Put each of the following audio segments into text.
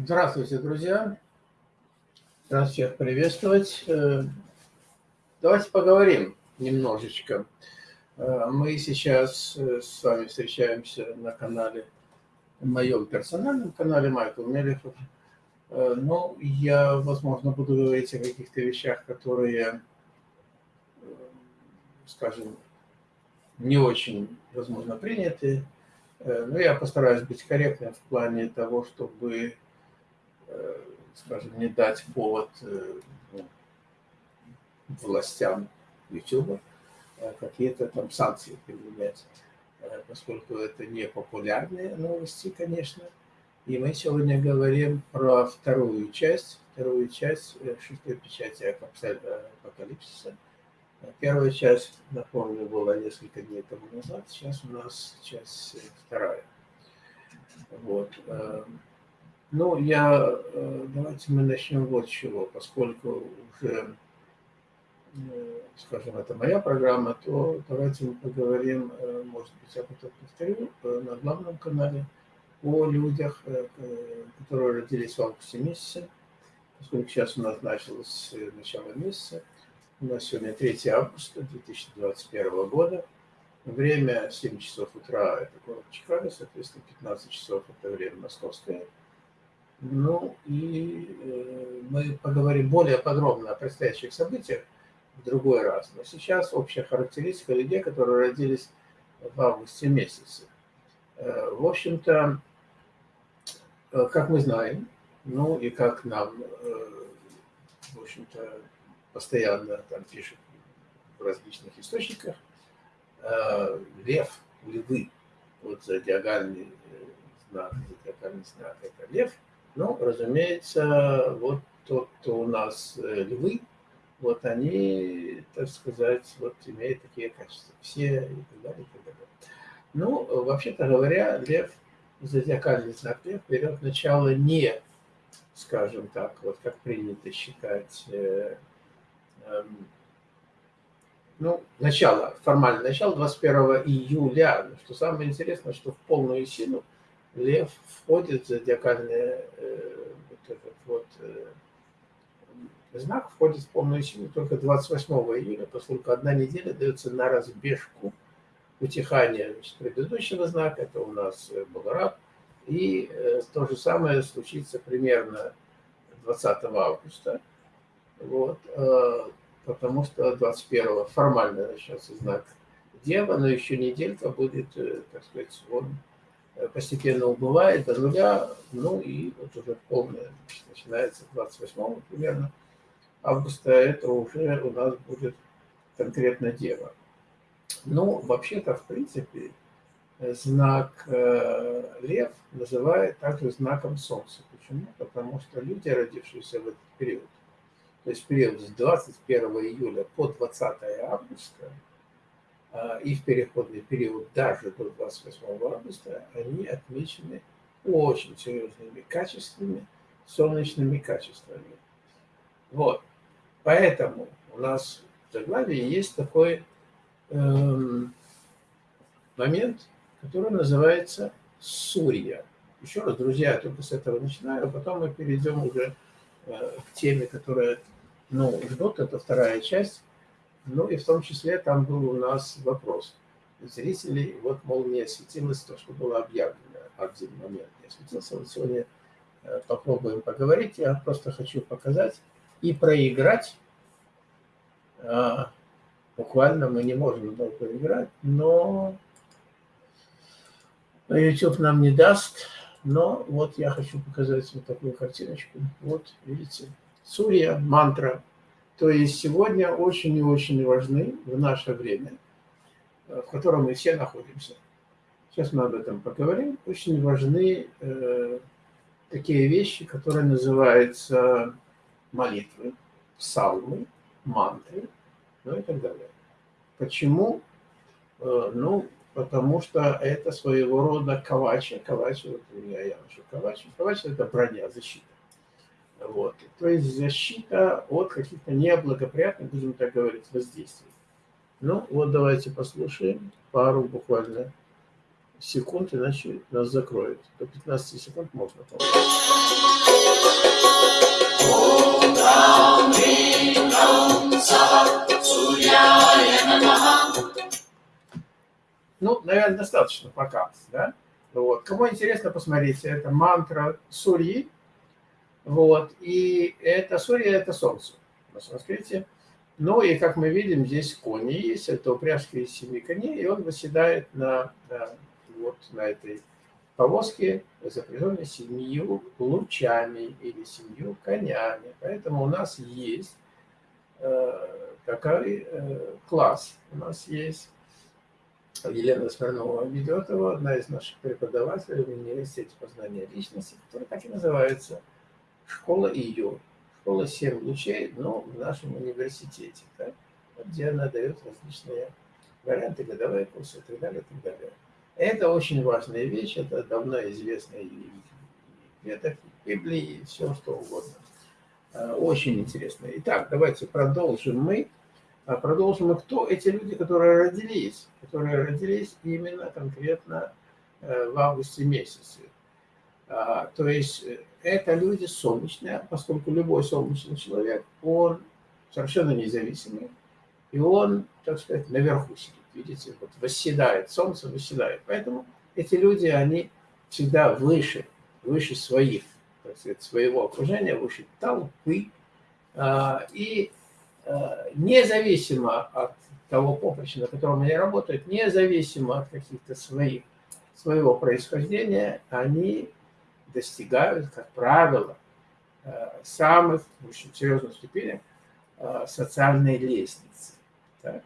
Здравствуйте, друзья. Рад всех приветствовать. Э, давайте поговорим немножечко. Э, мы сейчас э, с вами встречаемся на канале, моем персональном канале Майкл Мелехов. Но я, возможно, буду говорить о каких-то вещах, которые, скажем, не очень, возможно, приняты. Но я постараюсь быть корректным в плане того, чтобы скажем, не дать повод э, ну, властям YouTube э, какие-то там санкции применять, поскольку это не популярные новости, конечно. И мы сегодня говорим про вторую часть, вторую часть шестой печати апокалипсиса. Первая часть, напомню, была несколько дней тому назад, сейчас у нас часть вторая. Вот. Ну, я, э, давайте мы начнем вот с чего, поскольку уже, э, скажем, это моя программа, то давайте мы поговорим, э, может быть, я потом повторю, на главном канале о людях, которые родились в августе месяце, поскольку сейчас у нас началось начало месяца, у нас сегодня 3 августа 2021 года, время 7 часов утра, это город Чикаго, соответственно, 15 часов это время московское, ну и э, мы поговорим более подробно о предстоящих событиях в другой раз. Но сейчас общая характеристика людей, которые родились в августе месяце. Э, в общем-то, э, как мы знаем, ну и как нам, в общем-то, постоянно там пишут в различных источниках, лев, львы, вот зодиакальный знак, зодиакальный знак – это лев – ну, разумеется, вот тот, кто у нас э, львы, вот они, так сказать, вот имеют такие качества. Все и так далее, и так далее. Ну, вообще-то говоря, лев, зодиакальный знак лев, берет начало не, скажем так, вот как принято считать, э, э, ну, начало, формальное начало 21 июля. Но что самое интересное, что в полную силу Лев входит в зодиакальный э, вот этот вот э, знак, входит в полную силу только 28 июля, поскольку одна неделя дается на разбежку утихания предыдущего знака, это у нас э, был раб, и то же самое случится примерно 20 августа, вот, потому что 21 формально начнется знак Дева, но еще неделька будет, так сказать, он постепенно убывает до нуля, ну и вот уже полное начинается 28 примерно августа, это уже у нас будет конкретно Дева. Ну, вообще-то, в принципе, знак э, Лев называют также знаком Солнца. Почему? Потому что люди, родившиеся в этот период, то есть период с 21 июля по 20 августа, и в переходный период даже до 28 августа, они отмечены очень серьезными качествами, солнечными качествами. Вот. Поэтому у нас в заглавии есть такой эм, момент, который называется Сурья. Еще раз, друзья, я только с этого начинаю, а потом мы перейдем уже э, к теме, которая ну, ждут. Это вторая часть ну и в том числе там был у нас вопрос зрителей, вот, мол, не осветилось то, что было объявлено один момент. Не осветился. Вот сегодня э, попробуем поговорить. Я просто хочу показать и проиграть. А, буквально мы не можем долго играть, но YouTube нам не даст. Но вот я хочу показать вот такую картиночку. Вот, видите, Сурья, мантра то есть сегодня очень и очень важны в наше время, э, в котором мы все находимся. Сейчас мы об этом поговорим. Очень важны э, такие вещи, которые называются молитвы, псалмы, мантры, ну и так далее. Почему? Э, ну, потому что это своего рода кавачи. Кавачи, вот у меня я ношу кавачи. Кавачи – это броня, защита. Вот. То есть защита от каких-то неблагоприятных, будем так говорить, воздействий. Ну, вот давайте послушаем пару буквально секунд, иначе нас закроют. До 15 секунд можно. Ну, наверное, достаточно пока. Да? Вот. Кому интересно, посмотрите. Это мантра Сурьи. Вот. И это Сурья – это Солнце на санскрите. Ну и, как мы видим, здесь кони есть. Это упряжка из семи коней. И он восседает на, на, вот, на этой повозке, запряженной семью лучами или семью конями. Поэтому у нас есть э, такой э, класс. У нас есть Елена Смирнова ведет его, одна из наших преподавателей в университете познания личности, которая так и называется «Школа ее». Школа «Семь лучей», но в нашем университете, да, где она дает различные варианты, годовые курсы и так далее, и так далее. Это очень важная вещь, это давно известная и Библии, и все что угодно. А, очень интересно. Итак, давайте продолжим мы а продолжим, кто эти люди, которые родились, которые родились именно конкретно э, в августе месяце. А, то есть э, это люди солнечные, поскольку любой солнечный человек, он совершенно независимый, и он, так сказать, наверху сидит, видите, вот восседает, солнце восседает. Поэтому эти люди, они всегда выше, выше своих, так сказать, своего окружения, выше толпы, а, и Э, независимо от того поприща, на котором они работают, независимо от каких-то своих, своего происхождения, они достигают, как правило, э, самых очень серьезных ступеней э, социальной лестницы. Так?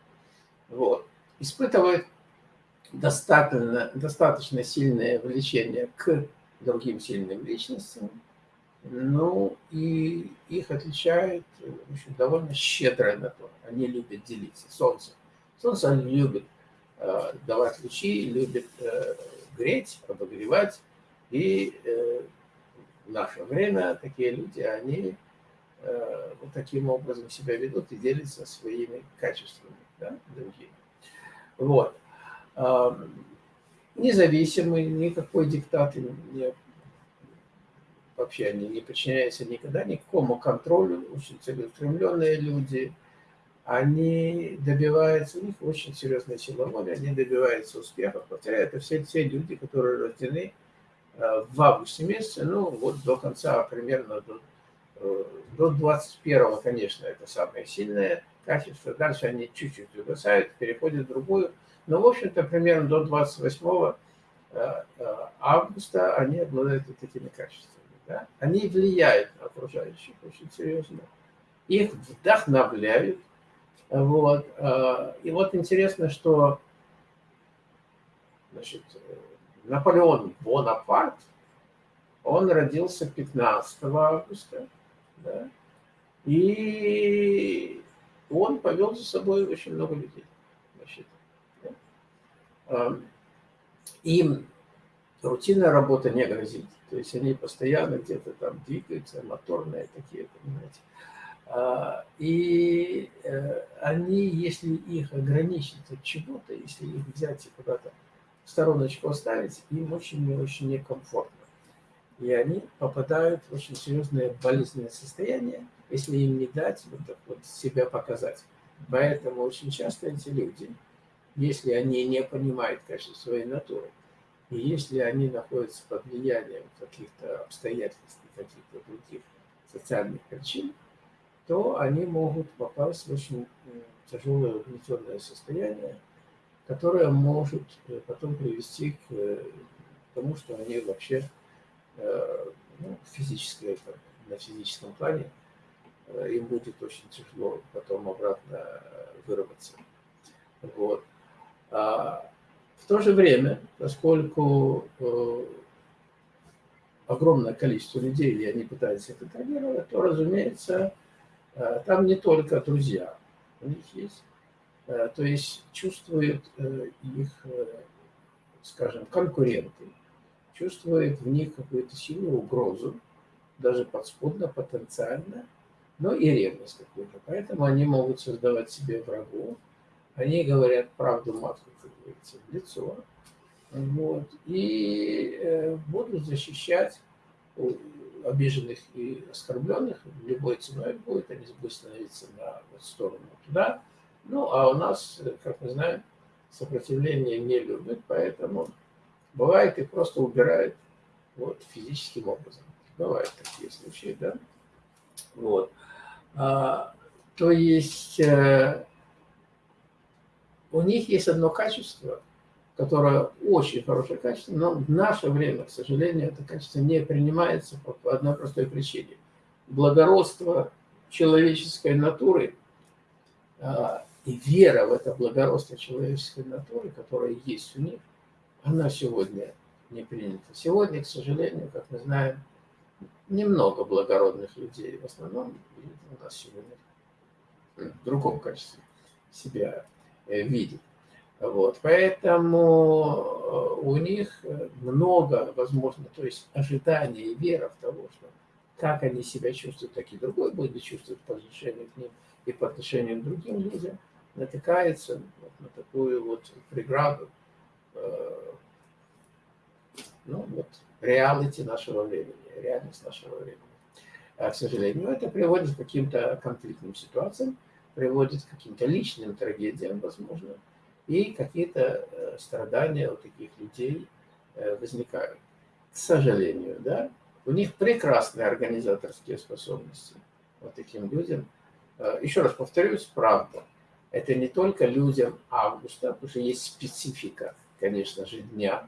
Вот. Испытывают достаточно, достаточно сильное влечение к другим сильным личностям, ну, и их отличает в общем, довольно щедрая натура. Они любят делиться. Солнце. Солнце любит э, давать лучи, любит э, греть, обогревать. И э, в наше время такие люди, они э, вот таким образом себя ведут и делятся своими качествами да, другими. Вот. Э, независимый, никакой диктат не вообще они не подчиняются никогда никакому контролю, очень целеустремленные люди, они добиваются, у них очень серьезная сила воли, они добиваются успеха. Повторяю, это все те люди, которые рождены в августе месяце, ну вот до конца, примерно до, э, до 21 конечно, это самое сильное качество. Дальше они чуть-чуть угасают, переходят в другую. Но, в общем-то, примерно до 28 э, августа они обладают вот такими качествами да, они влияют на окружающих очень серьезно, их вдохновляют. Вот. И вот интересно, что значит, Наполеон Бонапарт, он родился 15 августа, да, и он повел за собой очень много людей. Значит, да. Им рутинная работа не грозит. То есть они постоянно где-то там двигаются, моторные такие, понимаете. А, и э, они, если их ограничить от чего-то, если их взять и куда-то стороночку оставить, им очень и очень некомфортно. И они попадают в очень серьезное болезненное состояние, если им не дать вот, так вот себя показать. Поэтому очень часто эти люди, если они не понимают, конечно, своей натуры, и если они находятся под влиянием каких-то обстоятельств, каких-то других социальных причин, то они могут попасть в очень тяжелое угнетенное состояние, которое может э, потом привести к э, тому, что они вообще э, ну, физически, на физическом плане им будет очень тяжело потом обратно вырваться. Вот. А в то же время, поскольку огромное количество людей, и они пытаются это контролировать, то, разумеется, там не только друзья у них есть, то есть чувствуют их, скажем, конкуренты, чувствуют в них какую-то сильную угрозу, даже подспудно, потенциально, но и ревность какую-то. Поэтому они могут создавать себе врагов, они говорят правду матку, как говорится, в лицо. Вот. И э, будут защищать обиженных и оскорбленных. Любой ценой будет, они будут становиться на сторону туда. Ну, а у нас, как мы знаем, сопротивление не любит, поэтому бывает и просто убирает вот, физическим образом. Бывают такие случаи, да? Вот. А, то есть э, у них есть одно качество, которое очень хорошее качество, но в наше время, к сожалению, это качество не принимается по одной простой причине. Благородство человеческой натуры а, и вера в это благородство человеческой натуры, которая есть у них, она сегодня не принята. Сегодня, к сожалению, как мы знаем, немного благородных людей. В основном у нас сегодня в другом качестве себя э, видит. Вот, поэтому э, у них много, возможно, то есть ожидания и вера в того, что как они себя чувствуют, так и другой будет чувствовать по отношению к ним и по отношению к другим людям, натыкается вот на такую вот преграду, э, ну вот, реалити нашего времени, реальность нашего времени. А, к сожалению, это приводит к каким-то конфликтным ситуациям, приводит к каким-то личным трагедиям, возможно, и какие-то э, страдания у таких людей э, возникают. К сожалению, да, у них прекрасные организаторские способности. Вот таким людям. Еще раз повторюсь, правда, это не только людям августа, потому что есть специфика, конечно же, дня,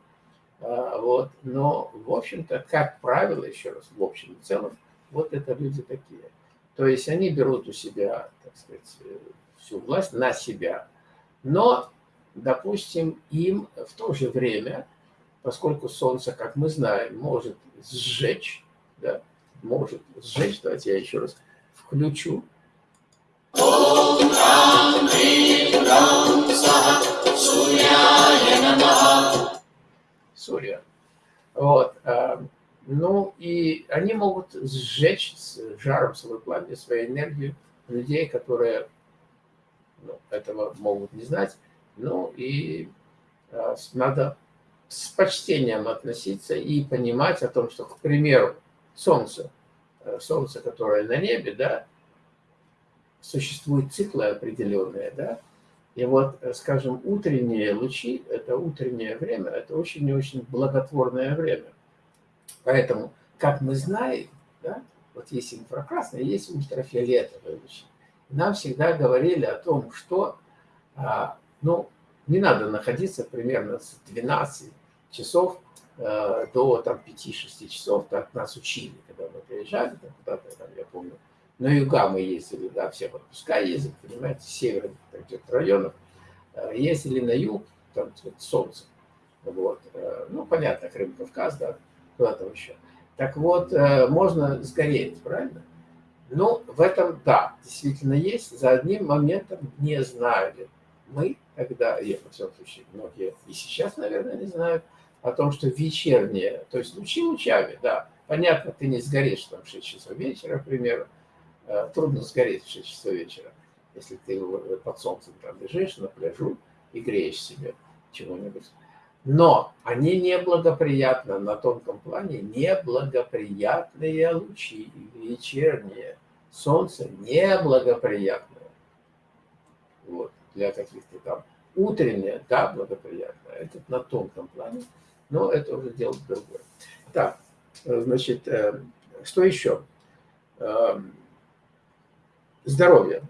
вот, но, в общем-то, как правило, еще раз, в общем и целом, вот это люди такие. То есть они берут у себя, так сказать, всю власть на себя, но допустим, им в то же время, поскольку Солнце, как мы знаем, может сжечь, да, может сжечь, давайте я еще раз включу. Сурья. Вот. А, ну, и они могут сжечь с жаром свой пламя, свою энергию людей, которые ну, этого могут не знать, ну и э, надо с почтением относиться и понимать о том, что, к примеру, Солнце, э, Солнце, которое на небе, да, существуют циклы определенные, да, и вот, э, скажем, утренние лучи, это утреннее время, это очень и очень благотворное время. Поэтому, как мы знаем, да, вот есть инфракрасные, есть ультрафиолетовые лучи. Нам всегда говорили о том, что а, ну, не надо находиться примерно с 12 часов э, до там 5-6 часов, так нас учили, когда мы приезжали куда-то, я помню, на юга мы ездили, да, все отпуска ездят, понимаете, с северных районов, э, ездили на юг, там вот, солнце, вот, э, ну, понятно, Крым, Кавказ, да, куда-то еще. Так вот, э, можно сгореть, правильно? Ну, в этом, да, действительно есть, за одним моментом не знали мы когда, я, во всяком случае, многие и сейчас, наверное, не знают, о том, что вечернее, то есть лучи лучами, да, понятно, ты не сгоришь там в 6 часов вечера, к примеру, трудно сгореть в 6 часов вечера, если ты под солнцем там лежишь на пляжу и греешь себе чего-нибудь. Но они неблагоприятны на тонком плане, неблагоприятные лучи вечерние. Солнце неблагоприятное. Вот для каких-то там утреннее, да, благоприятное, это на тонком плане, но это уже дело другое. Так, значит, э, что еще? Здоровье.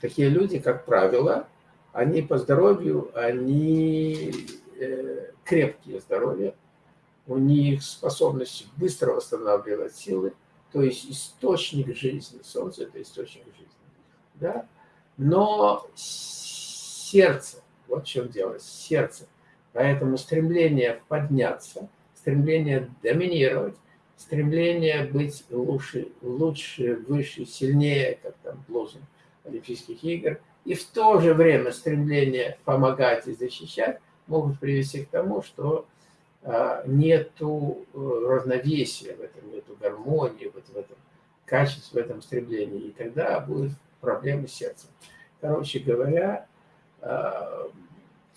Такие люди, как правило, они по здоровью, они э, крепкие здоровья, у них способность быстро восстанавливать силы, то есть источник жизни, солнце – это источник жизни, да, но сердце. Вот в чем дело, сердце. Поэтому стремление подняться, стремление доминировать, стремление быть лучше, лучше, выше, сильнее, как там лозунг Олимпийских игр, и в то же время стремление помогать и защищать могут привести к тому, что а, нету э, равновесия в этом, нету гармонии вот в этом качестве, в этом стремлении, и тогда будут проблемы с сердцем. Короче говоря, Э,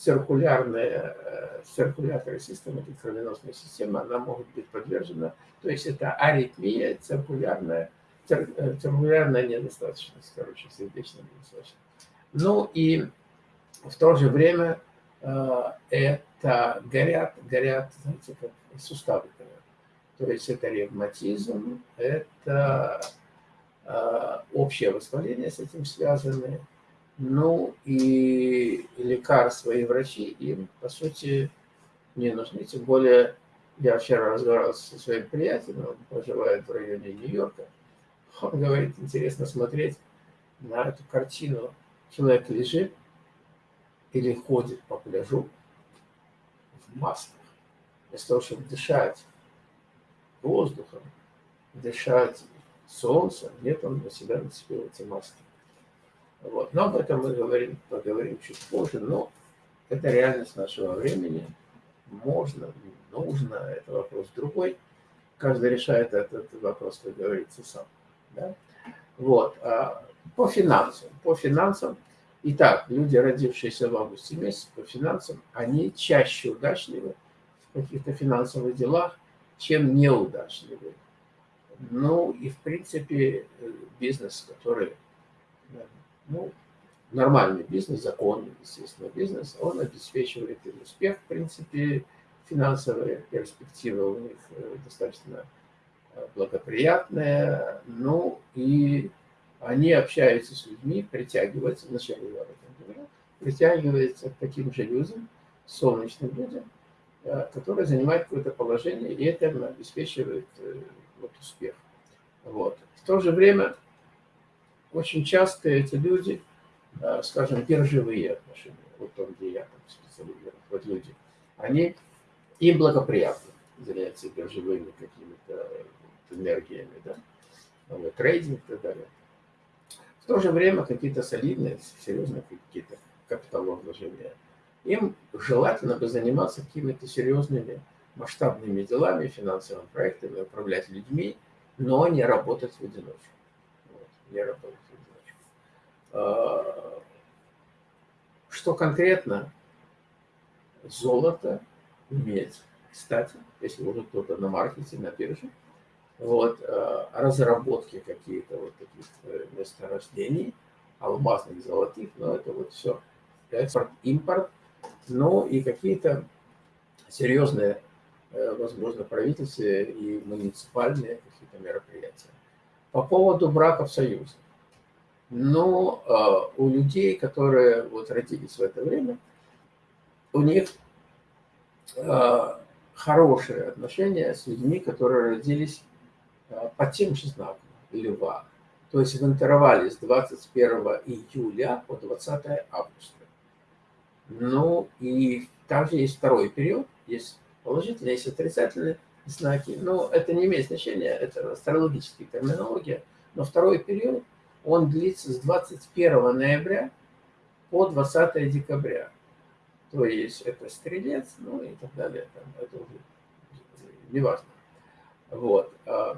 циркулярная, э, циркуляторная система, это кровеносная система, она может быть подвержена, то есть это аритмия, циркулярная, цир, э, циркулярная недостаточность, короче, сердечная недостаточность. Ну и в то же время э, это горят, горят, знаете, как суставы горят. То есть это ревматизм, это э, общее воспаление с этим связаны, ну и лекарства и врачи им, по сути, не нужны. Тем более, я вчера разговаривал со своим приятелем, он проживает в районе Нью-Йорка. Он говорит, интересно смотреть на эту картину. Человек лежит или ходит по пляжу в масках. Вместо того, чтобы дышать воздухом, дышать солнцем, нет, он на себя нацепил эти маски. Вот. Но об этом мы говорим, поговорим чуть позже. Но это реальность нашего времени. Можно, нужно, это вопрос другой. Каждый решает этот вопрос, как говорится, сам. Да? Вот. А по финансам. По финансам. Итак, люди, родившиеся в августе месяце, по финансам, они чаще удачливы в каких-то финансовых делах, чем неудачливы. Ну и, в принципе, бизнес, который ну, нормальный бизнес, законный, естественно, бизнес, он обеспечивает им успех. В принципе, финансовые перспективы у них э, достаточно э, благоприятные. Ну, и они общаются с людьми, притягиваются, вначале я об этом говорил, притягиваются к таким же людям, солнечным людям, э, которые занимают какое-то положение, и это обеспечивает вот, успех. Вот. В то же время очень часто эти люди, э, скажем, биржевые отношения, вот там, где я там специализирован, вот люди, они, им благоприятно заняться биржевыми какими-то энергиями, да, трейдинг и так далее. В то же время какие-то солидные, серьезные какие-то капиталовложения. Им желательно бы заниматься какими-то серьезными масштабными делами, финансовыми проектами, управлять людьми, но не работать в одиночку. Вот, не работать. А, что конкретно? Золото, медь. Кстати, если уже кто-то на маркете, на бирже, вот, а, разработки какие-то вот таких э, месторождений, алмазных, золотых, но это вот все экспорт, импорт, ну и какие-то серьезные, э, возможно, правительственные и муниципальные какие-то мероприятия. По поводу браков союза но э, у людей, которые вот родились в это время, у них э, хорошие отношения с людьми, которые родились э, по тем же знакам льва. То есть в интервале с 21 июля по 20 августа. Ну и также есть второй период, есть положительные, есть отрицательные знаки. Но это не имеет значения, это астрологическая терминология. Но второй период – он длится с 21 ноября по 20 декабря. То есть это стрелец, ну и так далее. Там, это уже неважно. Вот. А,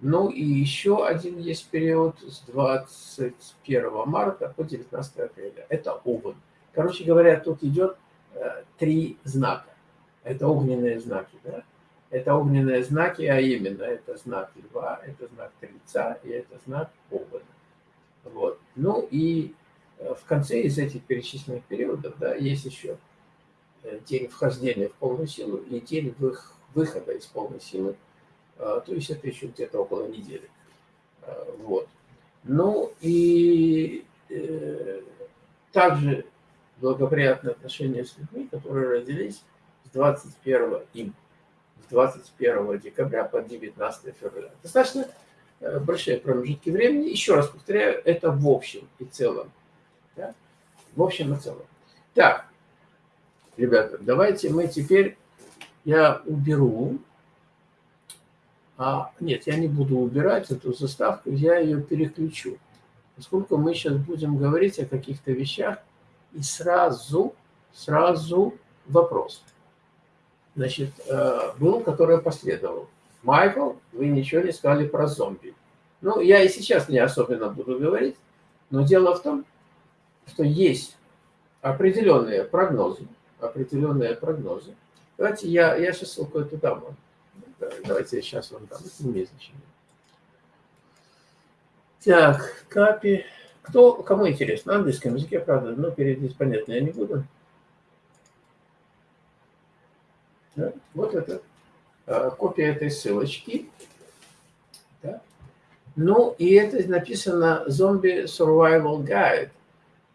ну и еще один есть период с 21 марта по 19 апреля. Это Овен. Короче говоря, тут идет э, три знака. Это огненные знаки. Да? Это огненные знаки, а именно это знак льва, это знак тельца и это знак овна. Вот. Ну и э, в конце из этих перечисленных периодов да, есть еще э, день вхождения в полную силу и день выхода из полной силы. А, то есть это еще где-то около недели. А, вот. Ну и э, также благоприятные отношения с людьми, которые родились с 21 им 21 декабря по 19 февраля. Достаточно э, большие промежутки времени. Еще раз повторяю, это в общем и целом. Да? В общем и целом. Так, ребята, давайте мы теперь, я уберу, а, нет, я не буду убирать эту заставку, я ее переключу. Поскольку мы сейчас будем говорить о каких-то вещах, и сразу, сразу вопрос значит, э, был, который последовал. Майкл, вы ничего не сказали про зомби. Ну, я и сейчас не особенно буду говорить, но дело в том, что есть определенные прогнозы, определенные прогнозы. Давайте я, я сейчас ссылку эту дам вам. Давайте я сейчас вам дам. Это не имеет. Так, капи. Кто, кому интересно? На английском языке, правда, но переводить понятно я не буду. Да? Вот это а, копия этой ссылочки. Да? Ну, и это написано «Zombie Survival Guide»,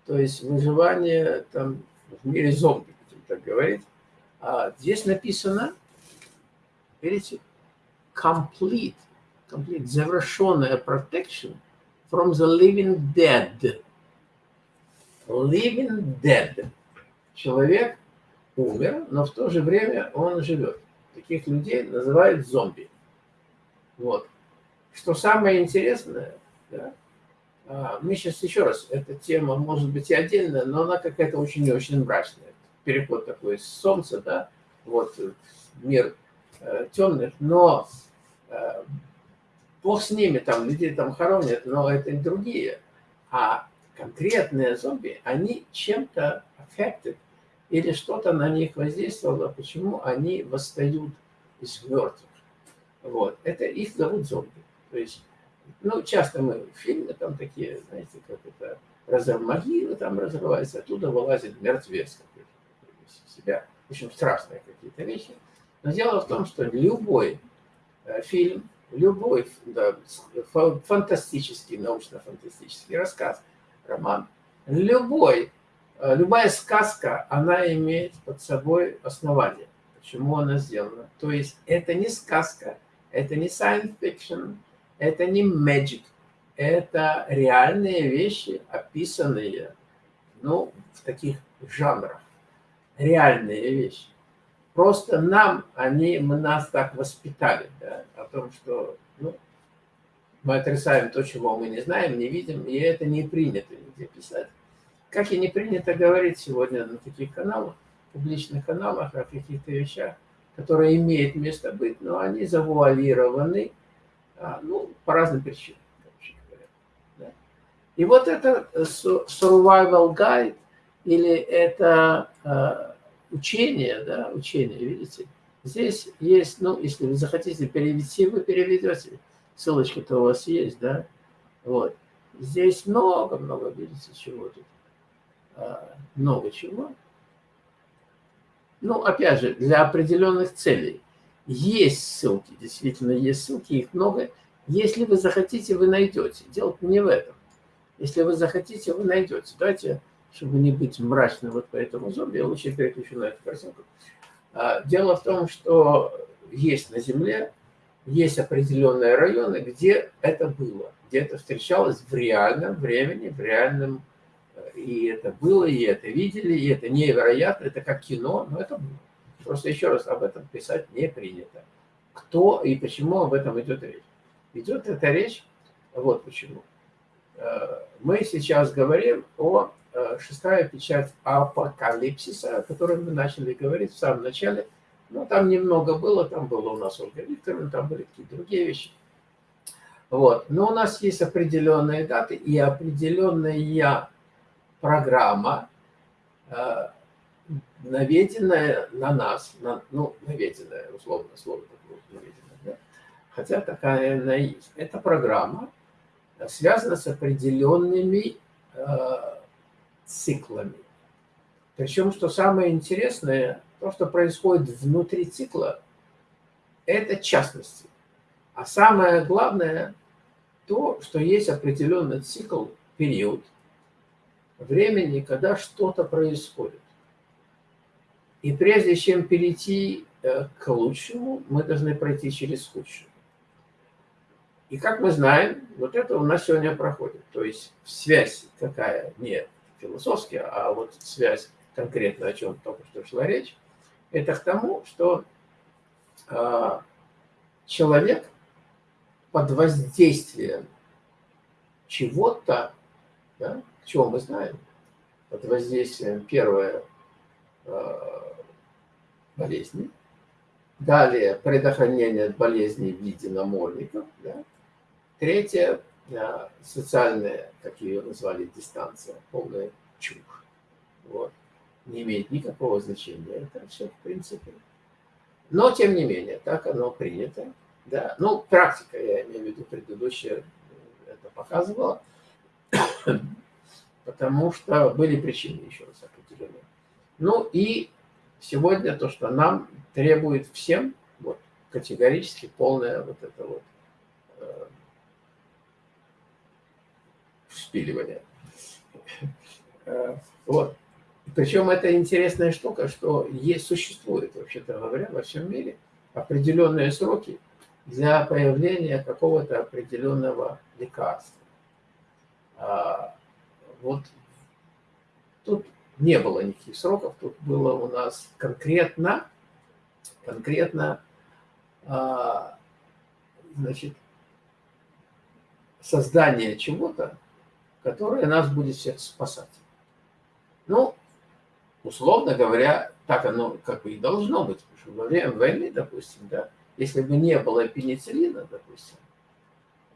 то есть выживание там, в мире зомби, будем так говорить. А здесь написано, видите, complete, complete, завершенная protection from the living dead. Living dead. Человек умер, но в то же время он живет. Таких людей называют зомби. Вот. Что самое интересное, да, а, мы сейчас еще раз, эта тема может быть и отдельная, но она какая-то очень и очень мрачная. Переход такой с солнца, да, вот мир э, темных, но э, Бог с ними, там людей там хоронят, но это другие. А конкретные зомби, они чем-то affected, или что-то на них воздействовало, почему они восстают из мертвых. Вот. Это их зовут зомби. То есть ну, часто мы в фильме там такие, знаете, как это, разрыв могилы там разрывается, оттуда вылазит мертвец какой-то себя. В общем, страшные какие-то вещи. Но дело в том, что любой э, фильм, любой да, фантастический, научно-фантастический рассказ, роман, любой, любая сказка, она имеет под собой основание. Почему она сделана? То есть это не сказка, это не science fiction, это не magic, это реальные вещи, описанные ну, в таких жанрах. Реальные вещи. Просто нам они, мы нас так воспитали, да, о том, что ну, мы отрицаем то, чего мы не знаем, не видим, и это не принято нигде писать. Как и не принято говорить сегодня на таких каналах, публичных каналах о каких-то вещах, которые имеют место быть, но они завуалированы, а, ну, по разным причинам, Да? И вот это э, survival guide, или это э, учение, да, учение, видите, здесь есть, ну, если вы захотите перевести, вы переведете, ссылочка-то у вас есть, да, вот. Здесь много-много, видите, чего тут, много чего. Ну, опять же, для определенных целей. Есть ссылки, действительно есть ссылки, их много. Если вы захотите, вы найдете. Дело не в этом. Если вы захотите, вы найдете. Давайте, чтобы не быть мрачным вот по этому зомби, я лучше переключу на эту картинку. А, дело в том, что есть на Земле, есть определенные районы, где это было, где это встречалось в реальном времени, в реальном... И это было, и это видели, и это невероятно, это как кино, но это было. Просто еще раз, об этом писать не принято. Кто и почему об этом идет речь? Идет эта речь, вот почему. Э, мы сейчас говорим о э, шестая печать апокалипсиса, о которой мы начали говорить в самом начале. Но там немного было, там было у нас Ольга Викторовна, там были какие-то другие вещи. Вот. Но у нас есть определенные даты и определенная программа, э, наведенная на нас, на, ну, наведенная, условно, слово наведенная, да? хотя такая она есть. Эта программа связана с определенными э, циклами. Причем, что самое интересное, то, что происходит внутри цикла, это частности. А самое главное, то, что есть определенный цикл, период времени, когда что-то происходит. И прежде чем перейти э, к лучшему, мы должны пройти через худшее. И как мы знаем, вот это у нас сегодня проходит. То есть связь какая, не философская, а вот связь конкретно, о чем только что шла речь, это к тому, что э, человек под воздействием чего-то, да, чего мы знаем, под воздействием первое э, болезни. Далее предохранение от болезней в виде намордников. Да. Третье социальная, как ее назвали, дистанция, полная чушь. Вот. Не имеет никакого значения. Это все в принципе. Но, тем не менее, так оно принято. Да? Ну, практика, я имею в виду предыдущая, это показывала. Потому что были причины, еще раз определенные. Ну и сегодня то, что нам требует всем, вот, категорически полное вот это вот э, вспиливание. Э, вот. Причем это интересная штука, что есть, существует, вообще-то говоря, во всем мире определенные сроки для появления какого-то определенного лекарства. Вот тут не было никаких сроков, тут было у нас конкретно, конкретно, а, значит, создание чего-то, которое нас будет всех спасать. Ну, условно говоря, так оно как бы и должно быть, потому что во время войны, допустим, да, если бы не было пенициллина, допустим,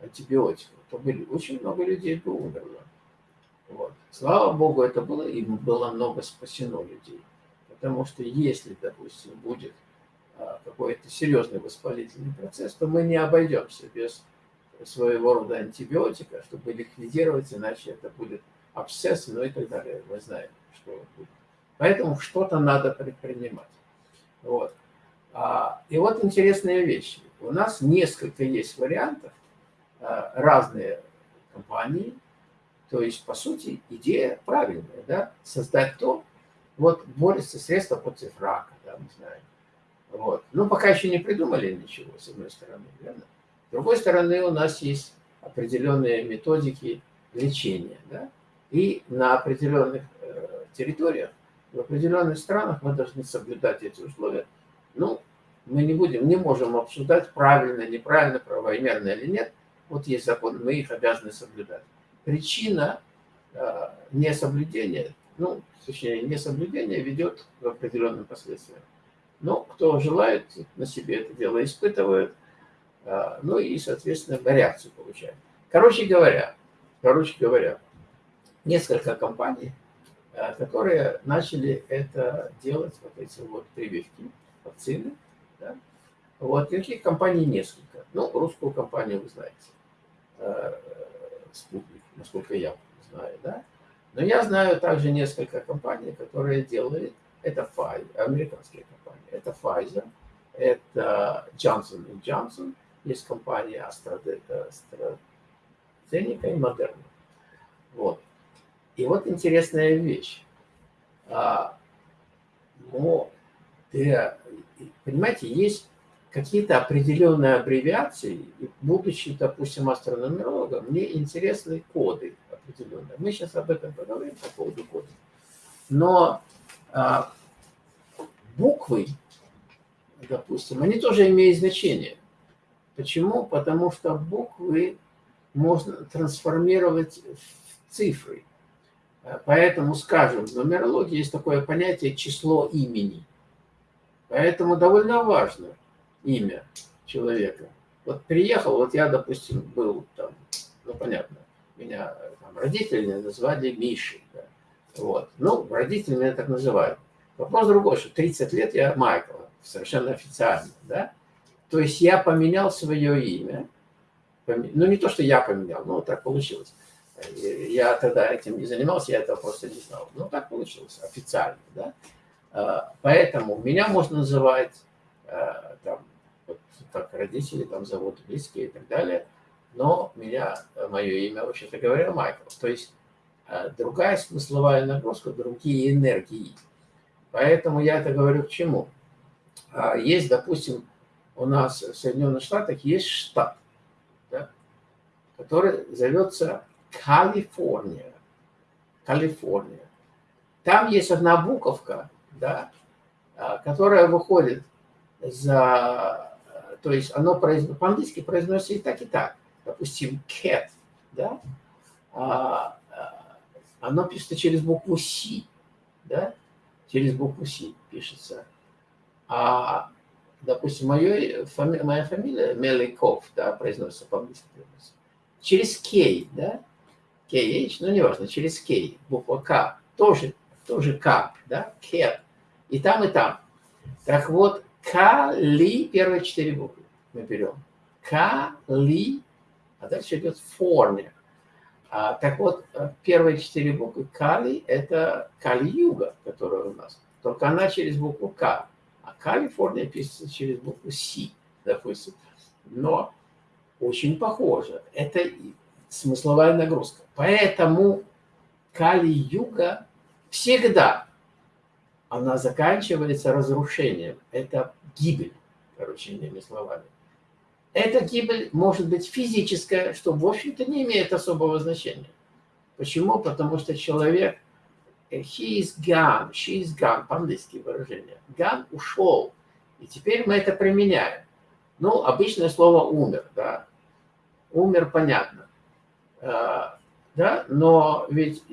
антибиотиков, то были, очень много людей бы умерло. Вот. Слава Богу, это было, и было много спасено людей. Потому что если, допустим, будет а, какой-то серьезный воспалительный процесс, то мы не обойдемся без своего рода антибиотика, чтобы ликвидировать, иначе это будет абсцесс, ну и так далее. Мы знаем, что будет. Поэтому что-то надо предпринимать. Вот. А, и вот интересная вещь. У нас несколько есть вариантов, а, разные компании, то есть, по сути, идея правильная, да, создать то, вот борется средства против рака, да, мы знаем. Вот. Но пока еще не придумали ничего, с одной стороны, верно? С другой стороны, у нас есть определенные методики лечения, да, и на определенных э, территориях, в определенных странах мы должны соблюдать эти условия. Ну, мы не будем, не можем обсуждать, правильно, неправильно, правомерно или нет. Вот есть закон, мы их обязаны соблюдать. Причина э, несоблюдения, ну, точнее, несоблюдения ведет к определенным последствиям. Но кто желает, на себе это дело испытывает, э, ну и, соответственно, реакцию получает. Короче говоря, короче говоря, несколько компаний, э, которые начали это делать, вот эти вот прививки, вакцины. Да? Вот таких компаний несколько. Ну, русскую компанию вы знаете, Спутник, насколько я знаю, да. Но я знаю также несколько компаний, которые делают, это Pfizer, американские компании, это Pfizer, это Johnson Johnson, есть компания AstraZeneca и Moderna. Вот. И вот интересная вещь. А, но, для, понимаете, есть какие-то определенные аббревиации, будучи, допустим, астрономерологом, мне интересны коды определенные. Мы сейчас об этом поговорим по поводу кодов. Но а, буквы, допустим, они тоже имеют значение. Почему? Потому что буквы можно трансформировать в цифры. Поэтому, скажем, в нумерологии есть такое понятие число имени. Поэтому довольно важно имя человека. Вот приехал, вот я, допустим, был там, ну, понятно, меня там, родители назвали Мишей. Да, вот. Ну, родители меня так называют. Вопрос другой, что 30 лет я Майкл, совершенно официально, да. То есть я поменял свое имя. Ну, не то, что я поменял, но так получилось. Я тогда этим не занимался, я этого просто не знал. Но так получилось, официально, да. А, поэтому меня можно называть а, там, так родители там зовут, близкие и так далее. Но меня, мое имя, вообще-то говоря, Майкл. То есть а, другая смысловая нагрузка, другие энергии. Поэтому я это говорю к чему? Есть, допустим, у нас в Соединенных Штатах есть штат, да, который зовется Калифорния. Калифорния. Там есть одна буковка, да, а, которая выходит за... То есть оно по-английски произносится и так, и так. Допустим, cat, да, а, а, оно пишется через букву C, да, через букву C пишется. А, допустим, мое, фами, моя фамилия Меликов, да, произносится по-английски. Через K, да, KH, ну, неважно, через K, буква К, тоже тоже К, да, Кет. И там, и там. Так вот, Кали, первые четыре буквы мы берем. Кали, а дальше идет форме. А, так вот, первые четыре буквы Кали – это Кали-юга, которая у нас. Только она через букву К. А Калифорния пишется через букву С, допустим. Но очень похоже. Это смысловая нагрузка. Поэтому Кали-юга всегда она заканчивается разрушением. Это гибель, короче, иными словами. Эта гибель может быть физическая, что, в общем-то, не имеет особого значения. Почему? Потому что человек, э, he is gone, she is gone, по-английски выражение. Gone – ушел. И теперь мы это применяем. Ну, обычное слово «умер», да. Умер, понятно. А, да, но ведь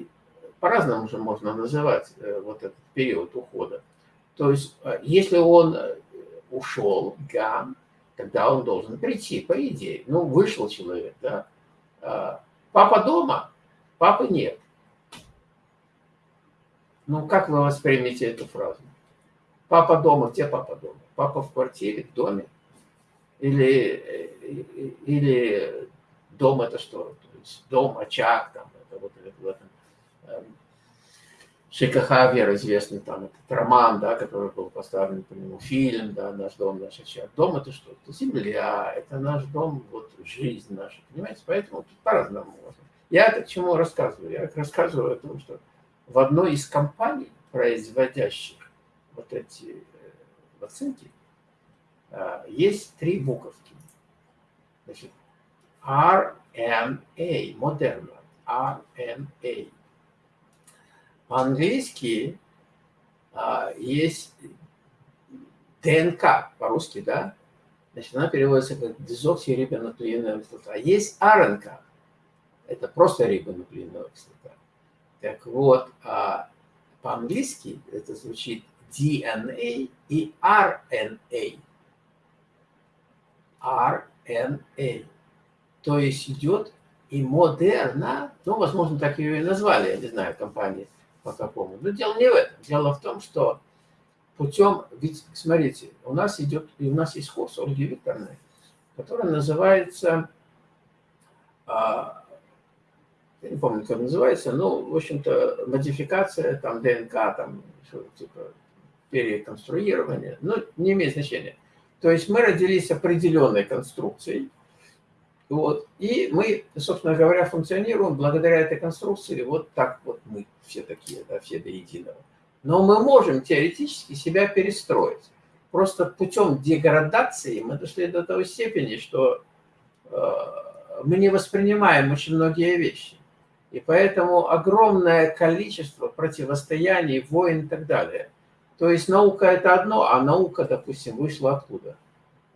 по-разному же можно называть э, вот этот период ухода. То есть, э, если он ушел, gone, тогда он должен прийти, по идее. Ну, вышел человек, да. А, папа дома, папы нет. Ну, как вы воспримете эту фразу? Папа дома, где папа дома? Папа в квартире, в доме? Или, или дом это что? То есть дом, очаг, там, это вот в этом эм, ШКХ Вера известный там этот роман, да, который был поставлен по нему, фильм, да, «Наш дом, наш очаг». Дом – это что? Это земля, это наш дом, вот жизнь наша, понимаете? Поэтому тут по-разному можно. Я это к чему рассказываю? Я рассказываю о том, что в одной из компаний, производящих вот эти э, вакцинки, э, есть три буковки. Значит, RNA, модерна, RNA. По-английски а, есть ДНК, по-русски, да? Значит, она переводится как дезоксирибонуклеиновая кислота. А есть РНК, это просто рибонуклеиновая кислота. Так вот, а, по-английски это звучит DNA и RNA. RNA. То есть идет и модерна, ну, возможно, так ее и назвали, я не знаю, компания, по какому. Но дело не в этом. Дело в том, что путем, ведь, смотрите, у нас идет, и у нас есть курс Ольги Викторовны, который называется, а, я не помню, как называется, но, в общем-то, модификация, там, ДНК, там, типа, переконструирование, но не имеет значения. То есть мы родились определенной конструкцией, вот. И мы, собственно говоря, функционируем благодаря этой конструкции. Вот так вот мы все такие, да, все до единого. Но мы можем теоретически себя перестроить. Просто путем деградации мы дошли до той степени, что э, мы не воспринимаем очень многие вещи. И поэтому огромное количество противостояний, войн и так далее. То есть наука – это одно, а наука, допустим, вышла откуда?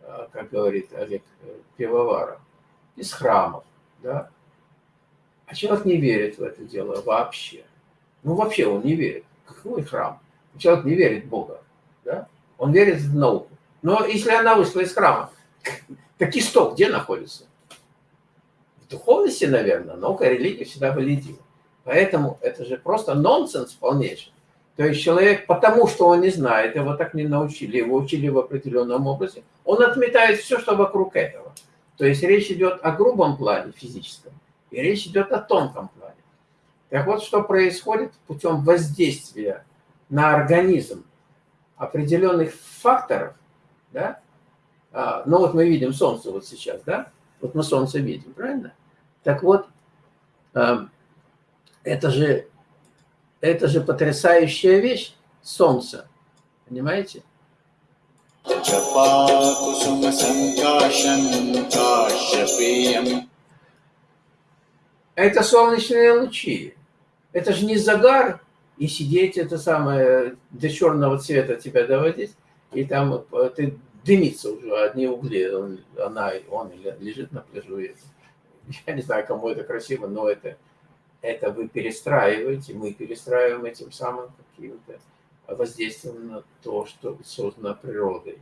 Э, как говорит Олег э, Пивоваров из храмов, да? А человек не верит в это дело вообще. Ну, вообще он не верит. Какой храм? Человек не верит в Бога, да? Он верит в науку. Но если она вышла из храма, так исток где находится? В духовности, наверное, наука и религия всегда валидируют. Поэтому это же просто нонсенс полнейший. То есть человек, потому что он не знает, его так не научили, его учили в определенном образе, он отметает все, что вокруг этого. То есть речь идет о грубом плане физическом, и речь идет о тонком плане. Так вот, что происходит путем воздействия на организм определенных факторов, да? А, ну вот мы видим Солнце вот сейчас, да? Вот мы Солнце видим, правильно? Так вот, а, это же, это же потрясающая вещь, Солнце, понимаете? Это солнечные лучи. Это же не загар, и сидеть это самое до черного цвета тебя доводить, и там э, ты дымится уже одни угли, он, она, он лежит на пляжу. Я не знаю, кому это красиво, но это, это вы перестраиваете, мы перестраиваем этим самым каким-то воздействием на то, что создано природой.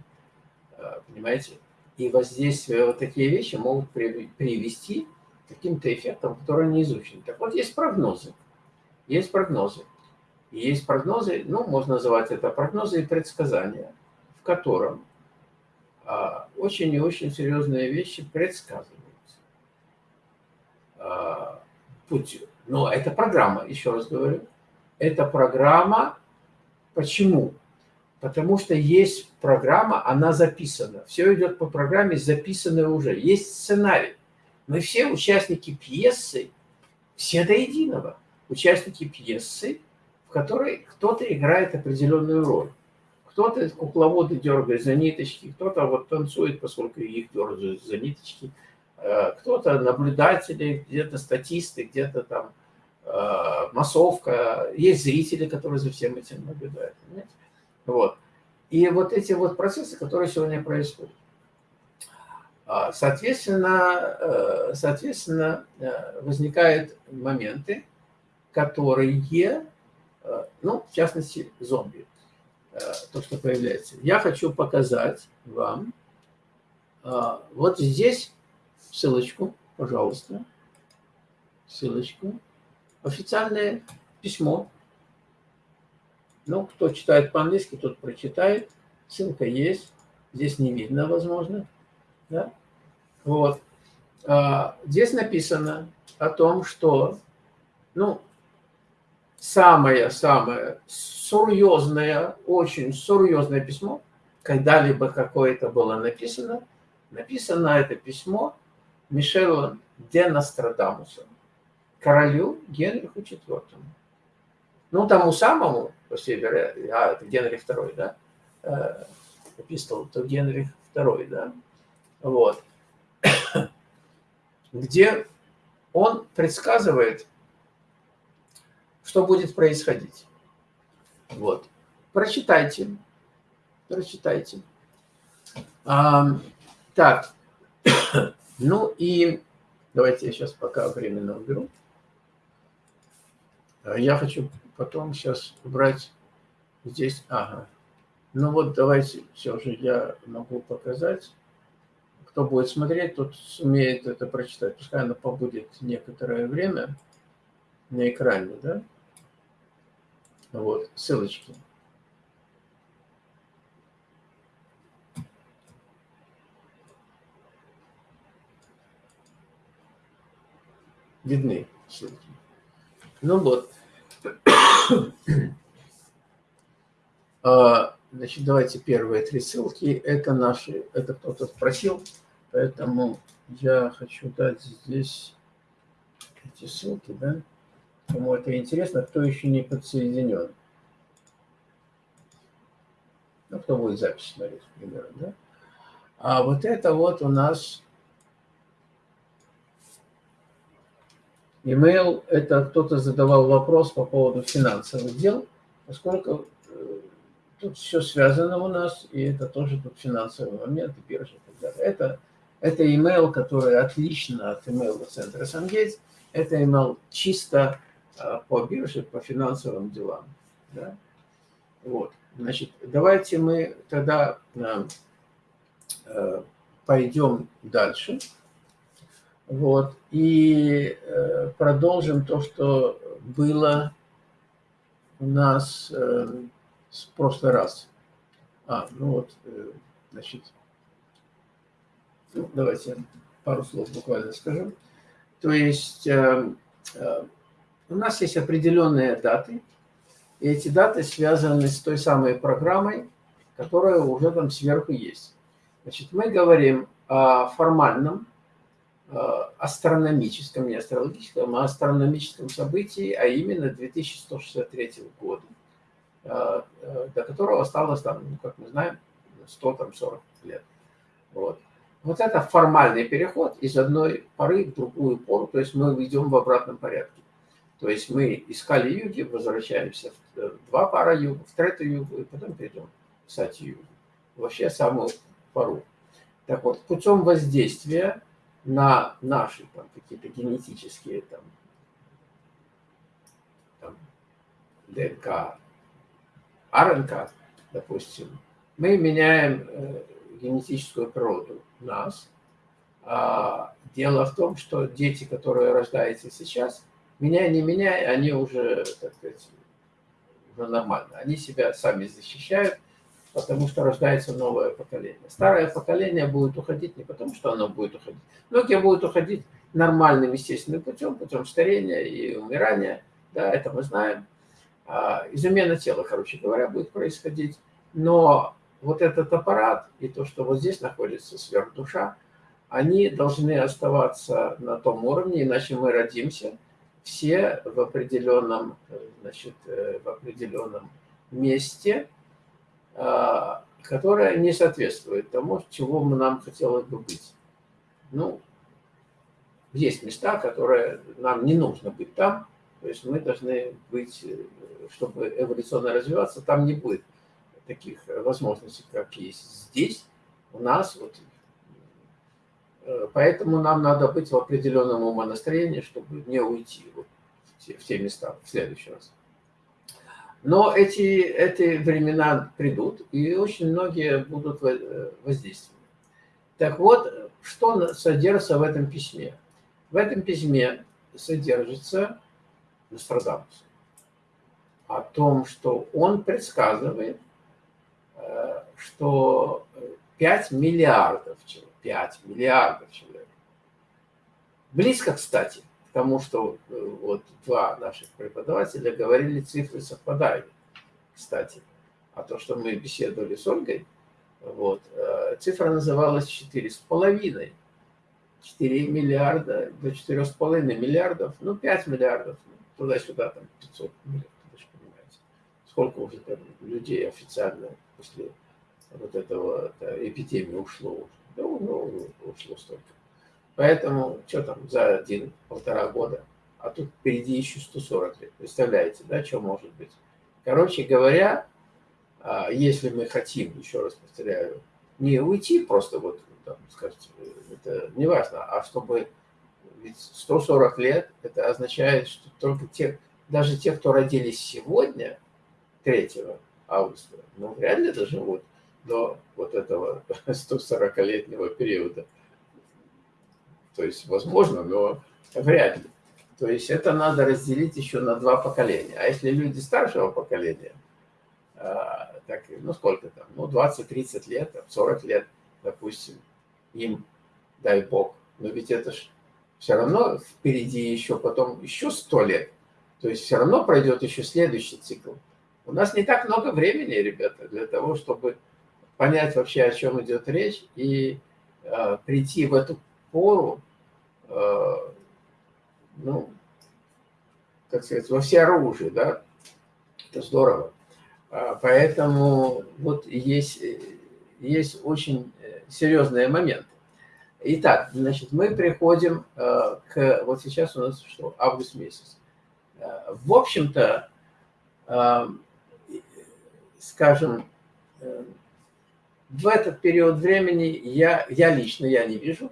А, понимаете? И воздействие, вот такие вещи могут привести к каким-то эффектам, которые не изучены. Так вот, есть прогнозы. Есть прогнозы. И есть прогнозы, ну, можно называть это прогнозы и предсказания, в котором а, очень и очень серьезные вещи предсказываются. А, путем. Но это программа, еще раз говорю. Это программа. Почему? Потому что есть программа, она записана. Все идет по программе, записанной уже. Есть сценарий. Мы все участники пьесы, все до единого. Участники пьесы, в которой кто-то играет определенную роль. Кто-то кукловоды дергает за ниточки, кто-то вот танцует, поскольку их дергают за ниточки, э, кто-то наблюдатели, где-то статисты, где-то там массовка, есть зрители, которые за всем этим наблюдают. Вот. И вот эти вот процессы, которые сегодня происходят. А, соответственно, э, соответственно э, возникают моменты, которые, э, ну, в частности, зомби, то, что появляется. Я хочу показать вам вот здесь ссылочку, пожалуйста, ссылочку, официальное письмо ну, кто читает по-английски, тот прочитает. Ссылка есть. Здесь не видно, возможно. Да? Вот. А, здесь написано о том, что ну, самое-самое серьезное, очень серьезное письмо, когда-либо какое-то было написано, написано это письмо Мишелу де Нострадамусу, королю Генриху IV. Ну, тому самому, по всей а, это Генрих II, да, э, эпистол, то Генрих II, да, вот, где он предсказывает, что будет происходить. Вот. Прочитайте. Прочитайте. А, так. ну и давайте я сейчас пока временно уберу. Я хочу потом сейчас убрать здесь, ага. Ну вот давайте, все же я могу показать. Кто будет смотреть, тот сумеет это прочитать. Пускай оно побудет некоторое время на экране, да? Вот, ссылочки. Видны ссылки. Ну вот. А, значит, давайте первые три ссылки. Это наши, это кто-то спросил, поэтому я хочу дать здесь эти ссылки, да. Кому это интересно, кто еще не подсоединен. Ну, кто будет запись смотреть, примерно, да. А вот это вот у нас Email – это кто-то задавал вопрос по поводу финансовых дел, поскольку э, тут все связано у нас, и это тоже тут финансовый момент, и биржа и так далее. Это, это email, который отлично от email центра SunGates. Это email чисто э, по бирже, по финансовым делам. Да? Вот. Значит, давайте мы тогда э, пойдем дальше. Вот. И э, продолжим то, что было у нас э, в прошлый раз. А, ну вот, э, значит, ну, давайте пару слов буквально скажу. То есть у нас есть определенные даты, и эти даты связаны с той самой программой, которая уже там сверху есть. Значит, мы говорим о формальном астрономическом, не астрологическом, а астрономическом событии, а именно 2163 года, э, э, до которого осталось, там, ну, как мы знаем, 140 лет. Вот. вот это формальный переход из одной поры в другую пору, то есть мы идем в обратном порядке. То есть мы искали юги, возвращаемся в два пара юга, в третью югу, и потом перейдем в сати югу. Вообще самую пару. Так вот, путем воздействия на наши там какие-то генетические там, там ДНК, РНК, допустим, мы меняем э, генетическую природу нас. А дело в том, что дети, которые рождаются сейчас, меняя, не меняя, они уже, так сказать, ну, нормально. Они себя сами защищают, потому что рождается новое поколение. Старое поколение будет уходить не потому, что оно будет уходить. Многие будут уходить нормальным, естественным путем, путем старения и умирания. Да, это мы знаем. А, измена тела, короче говоря, будет происходить. Но вот этот аппарат и то, что вот здесь находится сверхдуша, они должны оставаться на том уровне, иначе мы родимся все в определенном, значит, э, в определенном месте, а, которое не соответствует тому, чего мы нам хотелось бы быть. Ну, есть места, которые нам не нужно быть там, то есть мы должны быть, э, чтобы эволюционно развиваться, там не будет таких возможностей, как есть здесь, у нас, вот Э, поэтому нам надо быть в определенном умонастроении, чтобы не уйти вот в те места в следующий раз. Но эти, эти времена придут, и очень многие будут э, воздействовать. Так вот, что содержится в этом письме? В этом письме содержится Нострадамус о том, что он предсказывает, э, что 5 миллиардов человек 5 миллиардов человек. Близко, кстати, тому, что э, вот два наших преподавателя говорили, цифры совпадают, кстати. А то, что мы беседовали с Ольгой, вот, э, цифра называлась 4,5. 4 миллиарда до 4,5 миллиардов, ну 5 миллиардов, ну, туда-сюда там 500 миллиардов, вы же понимаете. Сколько уже там людей официально после вот этого эпидемии ушло. Ну, ну, ушло столько. Поэтому, что там, за один-полтора года, а тут впереди еще 140 лет. Представляете, да, что может быть? Короче говоря, а, если мы хотим, еще раз повторяю, не уйти просто вот, там, скажите, это не важно, а чтобы ведь 140 лет, это означает, что только те, даже те, кто родились сегодня, 3 августа, ну, вряд ли доживут до вот этого 140-летнего периода. То есть, возможно, но вряд ли. То есть это надо разделить еще на два поколения. А если люди старшего поколения, а, так, ну сколько там, ну 20-30 лет, 40 лет, допустим, им, дай бог, но ведь это ж все равно впереди еще потом еще 100 лет. То есть все равно пройдет еще следующий цикл. У нас не так много времени, ребята, для того, чтобы понять вообще, о чем идет речь, и э, прийти в эту пору, э, ну, так сказать, во все оружие, да, это здорово. А, поэтому вот есть, есть очень серьезные моменты. Итак, значит, мы приходим э, к, вот сейчас у нас что, август месяц. Э, в общем-то, э, скажем, э, в этот период времени я, я лично я не вижу.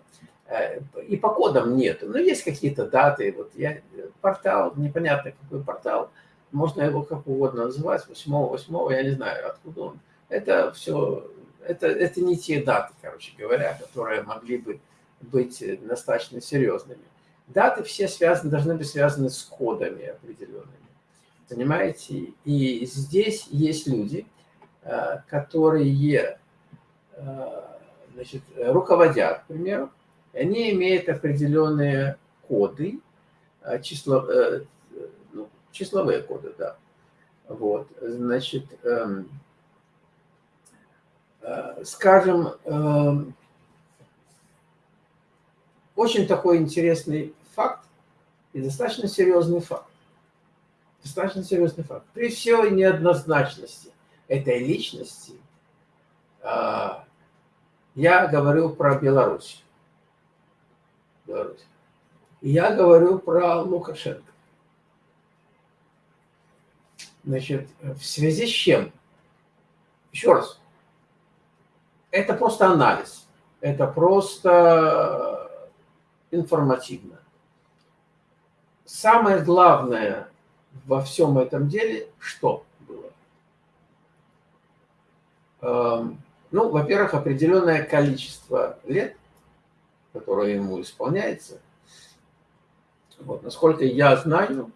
Э, и по кодам нет. Но есть какие-то даты. Вот я, портал, непонятно какой портал. Можно его как угодно называть. 8 8 я не знаю, откуда он. Это все, это, это не те даты, короче говоря, которые могли бы быть достаточно серьезными. Даты все связаны, должны быть связаны с кодами определенными. Понимаете? И здесь есть люди, э, которые Э, значит, руководят, к примеру, они имеют определенные коды, э, число, э, ну, числовые коды, да. Вот, значит, эм, скажем, эм, очень такой интересный факт и достаточно серьезный факт. Достаточно серьезный факт. При всей неоднозначности этой личности, я говорю про Беларусь. Беларусь. Я говорю про Лукашенко. Значит, в связи с чем? Еще раз. Это просто анализ. Это просто информативно. Самое главное во всем этом деле, что было? Эм, ну, во-первых, определенное количество лет, которое ему исполняется. Вот, насколько я знаю,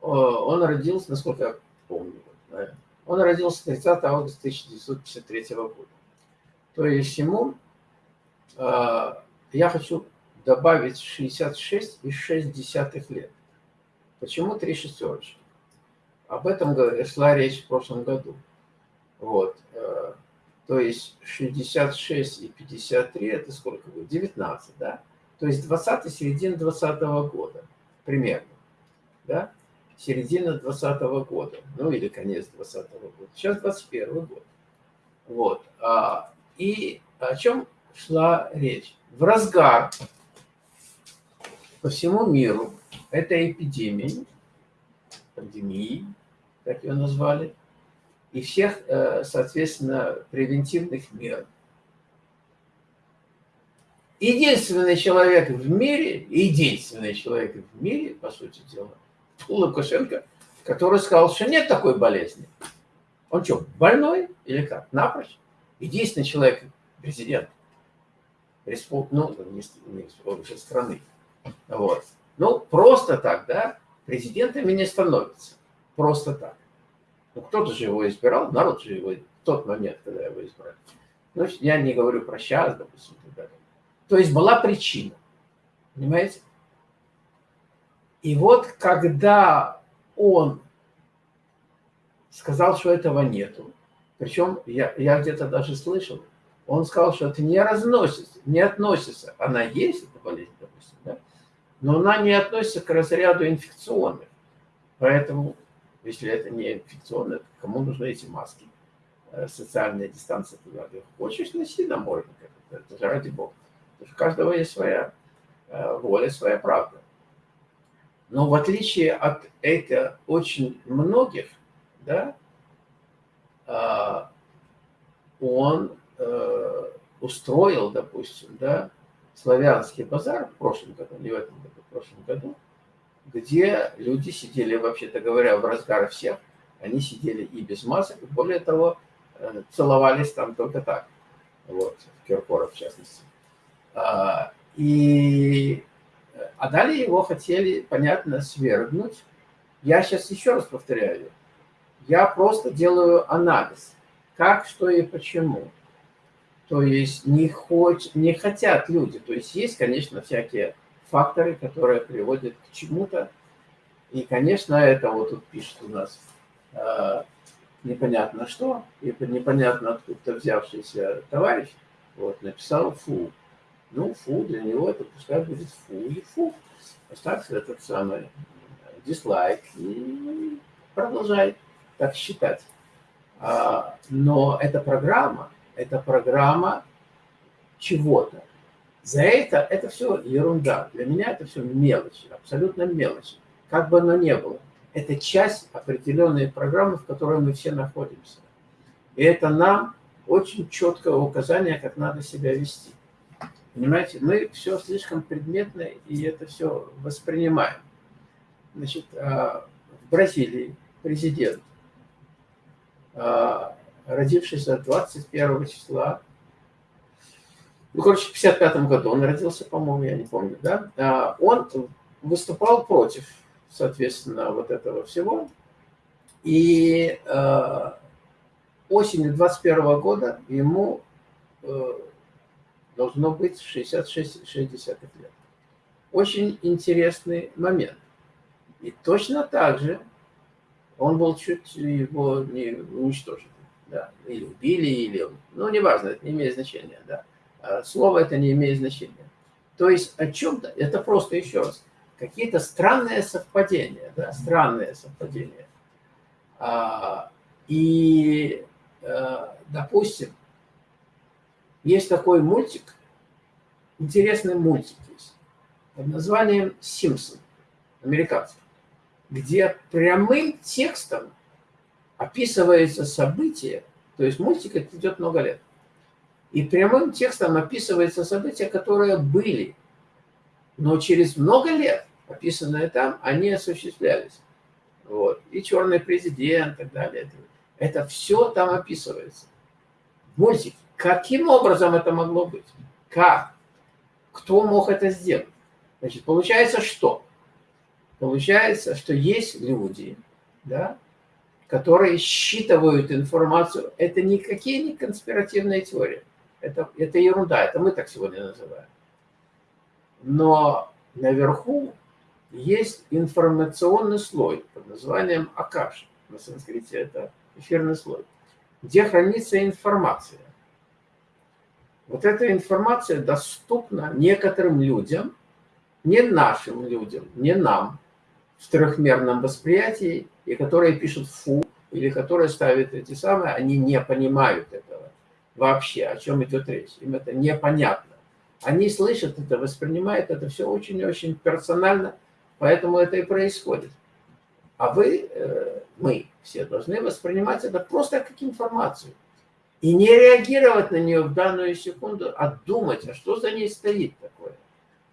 он родился, насколько я помню. Он родился 30 августа 1953 года. То есть ему, э, я хочу добавить 66 и 6 десятых лет. Почему три шестерочки? Об этом шла речь в прошлом году. Вот. Э, то есть 66 и 53 это сколько будет? 19, да? То есть 20 середина 20 -го года примерно. Да? Середина 20 -го года. Ну или конец 20 -го года. Сейчас 21 год. Вот. А, и о чем шла речь? В разгар по всему миру этой эпидемии, пандемии, как ее назвали, и всех, э, соответственно, превентивных мер. Единственный человек в мире, единственный человек в мире, по сути дела, Лукашенко, который сказал, что нет такой болезни. Он что, больной или как? Напрочь? Единственный человек, президент, респуб... ну, не, не страны. Вот. Ну, просто так, да, президентами не становится. Просто так. Ну, кто-то же его избирал, народ же его в тот момент, когда его избрали. Ну, я не говорю про сейчас, допустим, и так далее. То есть была причина. Понимаете? И вот когда он сказал, что этого нету, причем я, я где-то даже слышал, он сказал, что это не разносится, не относится. Она есть, эта болезнь, допустим, да? но она не относится к разряду инфекционных. Поэтому если это не инфекционное, кому нужны эти маски? Э, социальная дистанция. Хочешь, носи на можно. Это же ради бога. У каждого есть своя э, воля, своя правда. Но в отличие от этих очень многих, да, э, он устроил, допустим, да, славянский базар в прошлом году, не в этом году, в прошлом году, где люди сидели, вообще-то говоря, в разгар всех, они сидели и без масок, и более того, э, целовались там только так, вот, Киркоров в частности. А, и, а далее его хотели, понятно, свергнуть. Я сейчас еще раз повторяю, я просто делаю анализ, как, что и почему. То есть не, хоть, не хотят люди, то есть есть, конечно, всякие факторы, которые приводят к чему-то. И, конечно, это вот тут пишет у нас э, непонятно что, и непонятно откуда взявшийся товарищ, вот, написал фу. Ну, фу, для него это пускай будет фу и фу. Поставь этот самый дизлайк и продолжай так считать. А, но эта программа, это программа чего-то. За это, это все ерунда. Для меня это все мелочи, абсолютно мелочи. Как бы оно ни было. Это часть определенной программы, в которой мы все находимся. И это нам очень четкое указание, как надо себя вести. Понимаете, мы все слишком предметно, и это все воспринимаем. Значит, а, в Бразилии президент, а, родившийся 21 числа ну, короче, в 55 году он родился, по-моему, я не помню, да, а, он выступал против, соответственно, вот этого всего. И э, осенью 21 года ему э, должно быть 66-60 лет. Очень интересный момент. И точно так же он был чуть его не уничтожен. Да, или убили, или... Ну, неважно, это не имеет значения, да. А, слово это не имеет значения. То есть о чем-то, это просто еще раз, какие-то странные совпадения, да, странные совпадения. А, и, а, допустим, есть такой мультик, интересный мультик есть, под названием «Симпсон», американский, где прямым текстом описывается событие, то есть мультик идет много лет, и прямым текстом описываются события, которые были, но через много лет, описанные там, они осуществлялись. Вот. И черный президент и так далее. Это все там описывается. Мультик. Каким образом это могло быть? Как? Кто мог это сделать? Значит, получается что? Получается, что есть люди, да, которые считывают информацию. Это никакие не конспиративные теории. Это, это ерунда, это мы так сегодня называем. Но наверху есть информационный слой под названием Акаш. На санскрите это эфирный слой, где хранится информация. Вот эта информация доступна некоторым людям, не нашим людям, не нам, в трехмерном восприятии, и которые пишут «фу», или которые ставят эти самые, они не понимают этого вообще, о чем идет речь. Им это непонятно. Они слышат это, воспринимают это все очень-очень персонально, поэтому это и происходит. А вы, э, мы все должны воспринимать это просто как информацию. И не реагировать на нее в данную секунду, а думать, а что за ней стоит такое.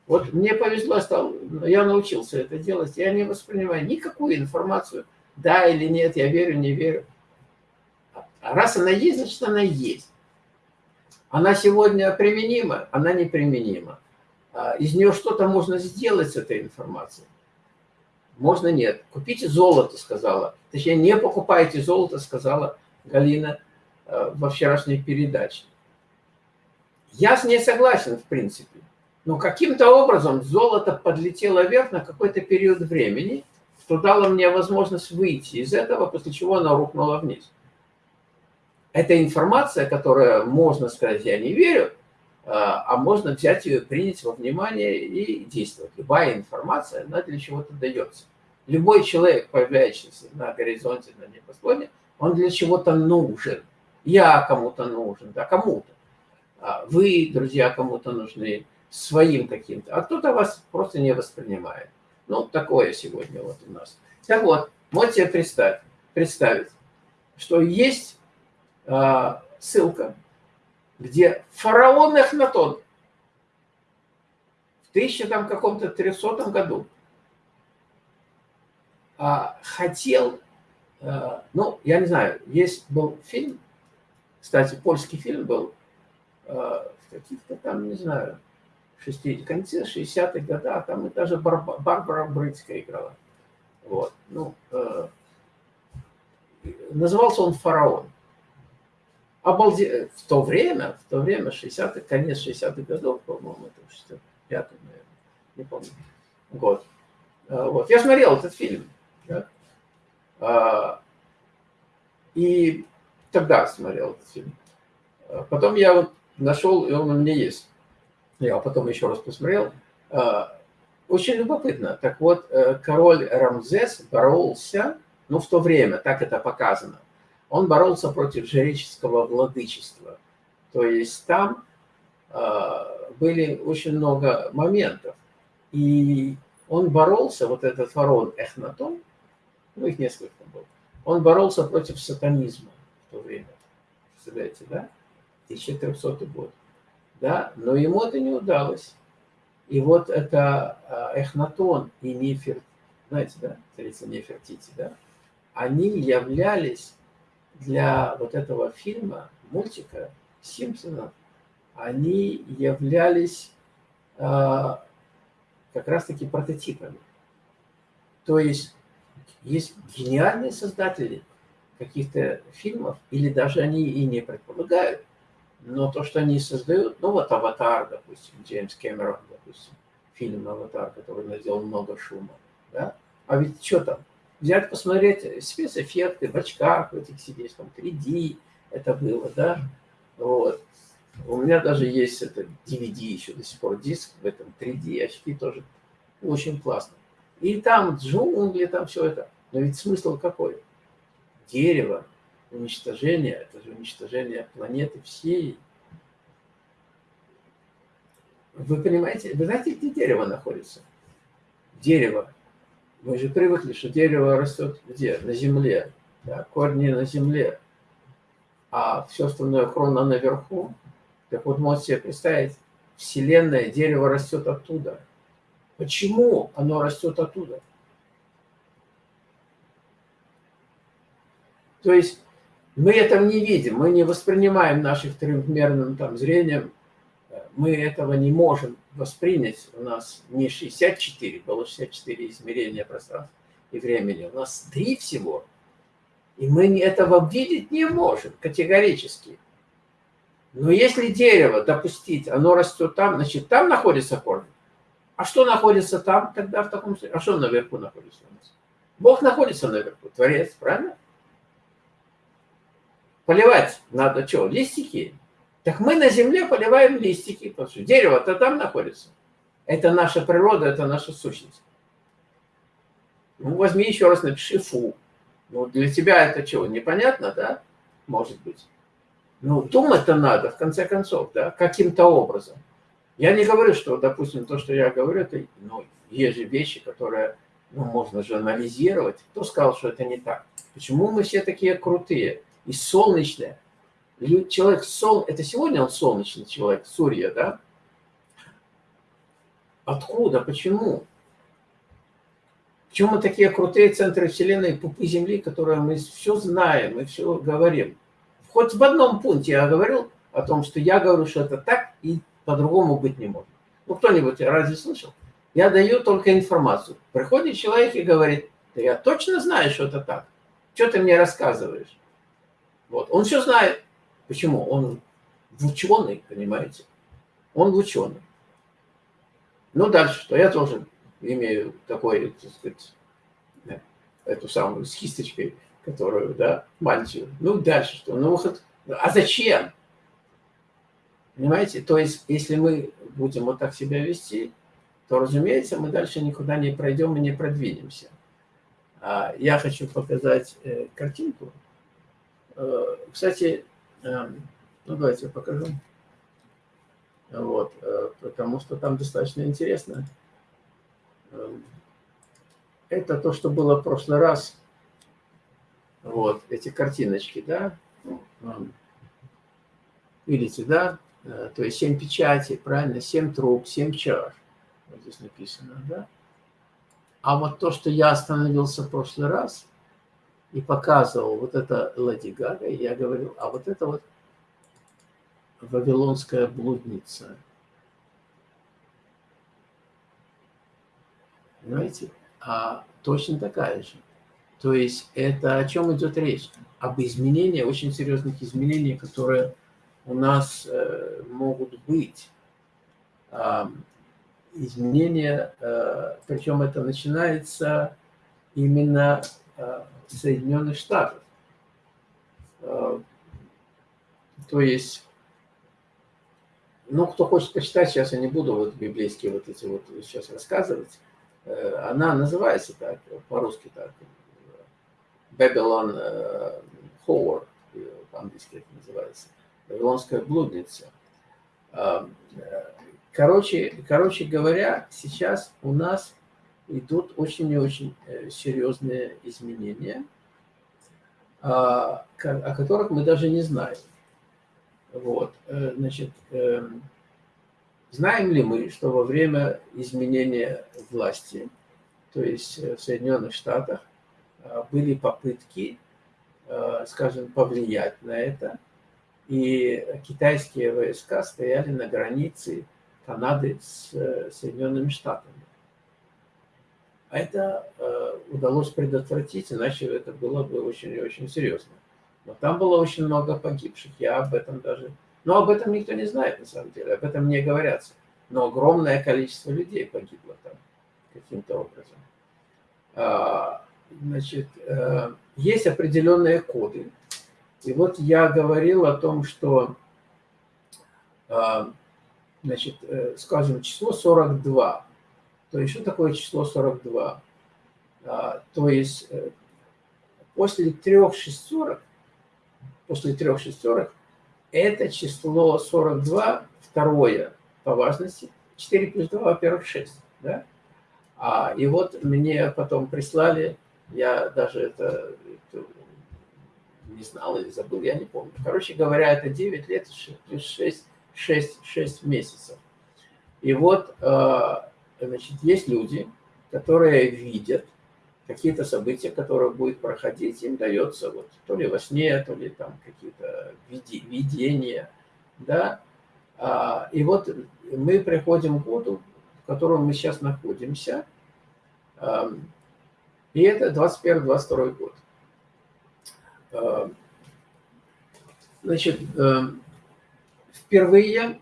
Вот мне повезло, стал, я научился это делать, я не воспринимаю никакую информацию, да или нет, я верю, не верю. А раз она есть, значит она есть. Она сегодня применима, она неприменима. А из нее что-то можно сделать с этой информацией. Можно нет. Купите золото, сказала. Точнее, не покупайте золото, сказала Галина э, во вчерашней передаче. Я с ней согласен, в принципе. Но каким-то образом золото подлетело вверх на какой-то период времени, что дало мне возможность выйти из этого, после чего оно рухнуло вниз. Это информация, которая, можно сказать, я не верю, а, а можно взять ее, принять во внимание и действовать. Любая информация, она для чего-то дается. Любой человек, появляющийся на горизонте, на небосводе, он для чего-то нужен. Я кому-то нужен, да, кому-то. А вы, друзья, кому-то нужны своим каким-то, а кто-то вас просто не воспринимает. Ну, такое сегодня вот у нас. Так вот, можете представить, представить что есть ссылка, где фараон Эхнатон в 1000 там каком-то 300 году э, хотел, э, ну, я не знаю, есть был фильм, кстати, польский фильм был, э, в каких-то там, не знаю, 60, конце 60-х годах, там и даже Барбара, Брыцкая играла. Вот. Ну, э, назывался он «Фараон». Обалде... В то время, в то время, 60 конец 60-х годов, по-моему, это 65 наверное, не помню, год. Э, вот. Я смотрел этот фильм. Да? А, и тогда смотрел этот фильм. Э, потом я вот нашел, и он у меня есть я потом еще раз посмотрел, а, очень любопытно. Так вот, э, король Рамзес боролся, ну, в то время, так это показано, он боролся против жреческого владычества. То есть там а, были очень много моментов. И он боролся, вот этот фараон Эхнатон, ну, их несколько было, он боролся против сатанизма в то время. Представляете, да? 1300 год да, но ему это не удалось. И вот это а, Эхнатон и Нефер, знаете, да, царица Нефертити, да, они являлись для вот этого фильма, мультика Симпсонов, они являлись э, как раз-таки прототипами. То есть есть гениальные создатели каких-то фильмов, или даже они и не предполагают, но то, что они создают, ну вот «Аватар», допустим, Джеймс Кэмерон, допустим, фильм «Аватар», который наделал много шума, да? А ведь что там? Взять, посмотреть спецэффекты в очках, в этих сидеть, там 3D это было, да? Вот. У меня даже есть это DVD еще до сих пор, диск в этом 3D, очки тоже очень классно. И там джунгли, там все это. Но ведь смысл какой? Дерево, уничтожение, это же уничтожение планеты всей. Вы понимаете, вы знаете, где дерево находится? Дерево. Мы же привыкли, что дерево растет где? На земле. Да? Корни на земле. А все остальное хрона наверху. Так вот, можете себе представить, Вселенная, дерево растет оттуда. Почему оно растет оттуда? То есть мы этого не видим, мы не воспринимаем нашим трехмерным там, зрением, мы этого не можем воспринять. У нас не 64, было 64 измерения пространства и времени, у нас три всего. И мы этого видеть не можем категорически. Но если дерево допустить, оно растет там, значит, там находится корень. А что находится там тогда в таком случае? А что наверху находится у нас? Бог находится наверху, Творец, правильно? Поливать надо что, листики? Так мы на земле поливаем листики, дерево-то там находится. Это наша природа, это наша сущность. Ну, возьми еще раз, напиши «фу». Ну, для тебя это чего, непонятно, да? Может быть. Ну, думать-то надо, в конце концов, да, каким-то образом. Я не говорю, что, допустим, то, что я говорю, это, ну, есть же вещи, которые, ну, можно же анализировать. Кто сказал, что это не так? Почему мы все такие крутые и солнечные? Человек сол, это сегодня он солнечный человек, Сурья, да? Откуда? Почему? Почему мы такие крутые центры Вселенной, пупы Земли, которые мы все знаем, мы все говорим? Хоть в одном пункте я говорил о том, что я говорю, что это так и по-другому быть не может. Ну, кто-нибудь разве слышал? Я даю только информацию. Приходит человек и говорит, да я точно знаю, что это так. Что ты мне рассказываешь? Вот. Он все знает. Почему? Он ученый, понимаете? Он ученый. Ну, дальше что? Я тоже имею такой, так сказать, эту самую с кисточкой которую, да, мантию. Ну, дальше что? Ну, выход. А зачем? Понимаете? То есть, если мы будем вот так себя вести, то, разумеется, мы дальше никуда не пройдем и не продвинемся. А я хочу показать э, картинку. Э, кстати, э, ну, давайте я покажу. Вот, э, потому что там достаточно интересно. Э, это то, что было в прошлый раз вот эти картиночки, да, видите, да, э, то есть 7 печатей, правильно, 7 труб, 7 чаш, вот здесь написано, да. А вот то, что я остановился в прошлый раз и показывал, вот это Лади Гага, я говорил, а вот это вот Вавилонская блудница. Понимаете? А точно такая же. То есть это о чем идет речь? Об изменении, очень серьезных изменениях, которые у нас э, могут быть. Э, изменения, э, причем это начинается именно э, Соединенных Штатов. Э, то есть, ну, кто хочет почитать, сейчас я не буду вот библейские вот эти вот сейчас рассказывать, э, она называется так, по-русски так, Babylon э, по-английски это называется, Вавилонская блудница. Короче, короче говоря, сейчас у нас идут очень и очень э, серьезные изменения, о которых мы даже не знаем. Вот, значит, знаем ли мы, что во время изменения власти, то есть в Соединенных Штатах, Э, были попытки, э, скажем, повлиять на это. И китайские войска стояли на границе Канады с э, Соединенными Штатами. А это удалось предотвратить, иначе это было бы очень и очень серьезно. Но там было очень много погибших. Я об этом даже... Но об этом никто не знает, на самом деле. Об этом не говорят. Но огромное количество людей погибло там каким-то образом. А, значит, э, есть определенные коды. И вот я говорил о том, что, э, значит, э, скажем, число 42. То что такое число 42? То есть, после трех шестерок, после трех шестерок, это число 42, второе по важности, 4 плюс 2, во-первых, 6. Да? А, и вот мне потом прислали я даже это, это не знал или забыл, я не помню. Короче говоря, это 9 лет плюс 6, 6, 6 месяцев. И вот, э, значит, есть люди, которые видят какие-то события, которые будут проходить, им дается вот то ли во сне, то ли там какие-то видения, да. А, и вот мы приходим к году, в котором мы сейчас находимся, и это 21-22 год. Э, значит, э, впервые,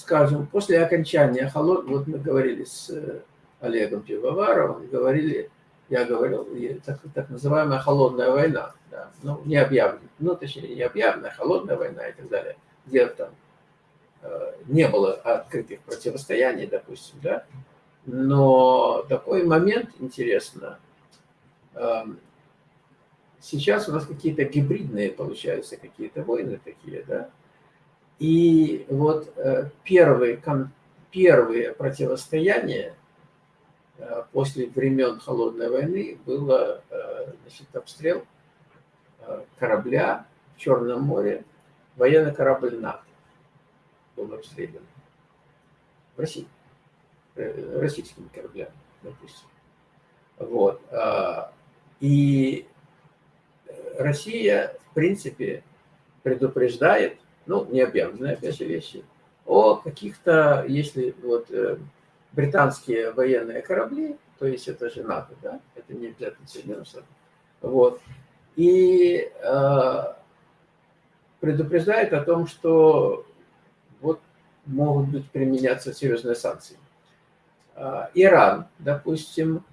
скажем, после окончания холод, вот мы говорили с Олегом Пивоваровым, говорили, я говорил, так, так называемая холодная война, да, ну, не объявленная, ну, точнее, не объявленная, холодная война и так далее, где там не было открытых противостояний, допустим, да, но такой момент интересно. Эм, сейчас у нас какие-то гибридные, получаются, какие-то войны такие, да? И вот э, первые, первые противостояния э, после времен Холодной войны было э, значит, обстрел корабля в Черном море, военный корабль НАТО был обстрелян в России. Российскими кораблями, допустим. Вот. И Россия, в принципе, предупреждает, ну, не объявленные, опять же, вещи, о каких-то, если вот э, британские военные корабли, то есть это же НАТО, да, это не обязательно Соединенные Штаты, вот, и э, предупреждает о том, что вот могут быть применяться серьезные санкции. А, Иран, допустим,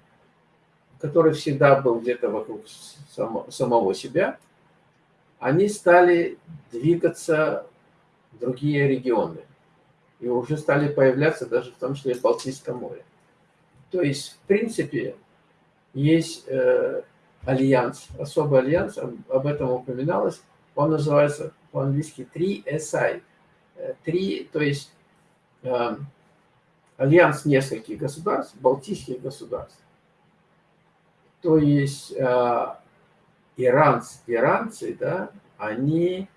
который всегда был где-то вокруг самого себя, они стали двигаться в другие регионы. И уже стали появляться даже в том числе в Балтийском море. То есть, в принципе, есть э, альянс, особый альянс, об этом упоминалось, он называется по-английски 3SI. 3, э, то есть э, альянс нескольких государств, балтийских государств. То есть э, иранцы, иранцы, да, они,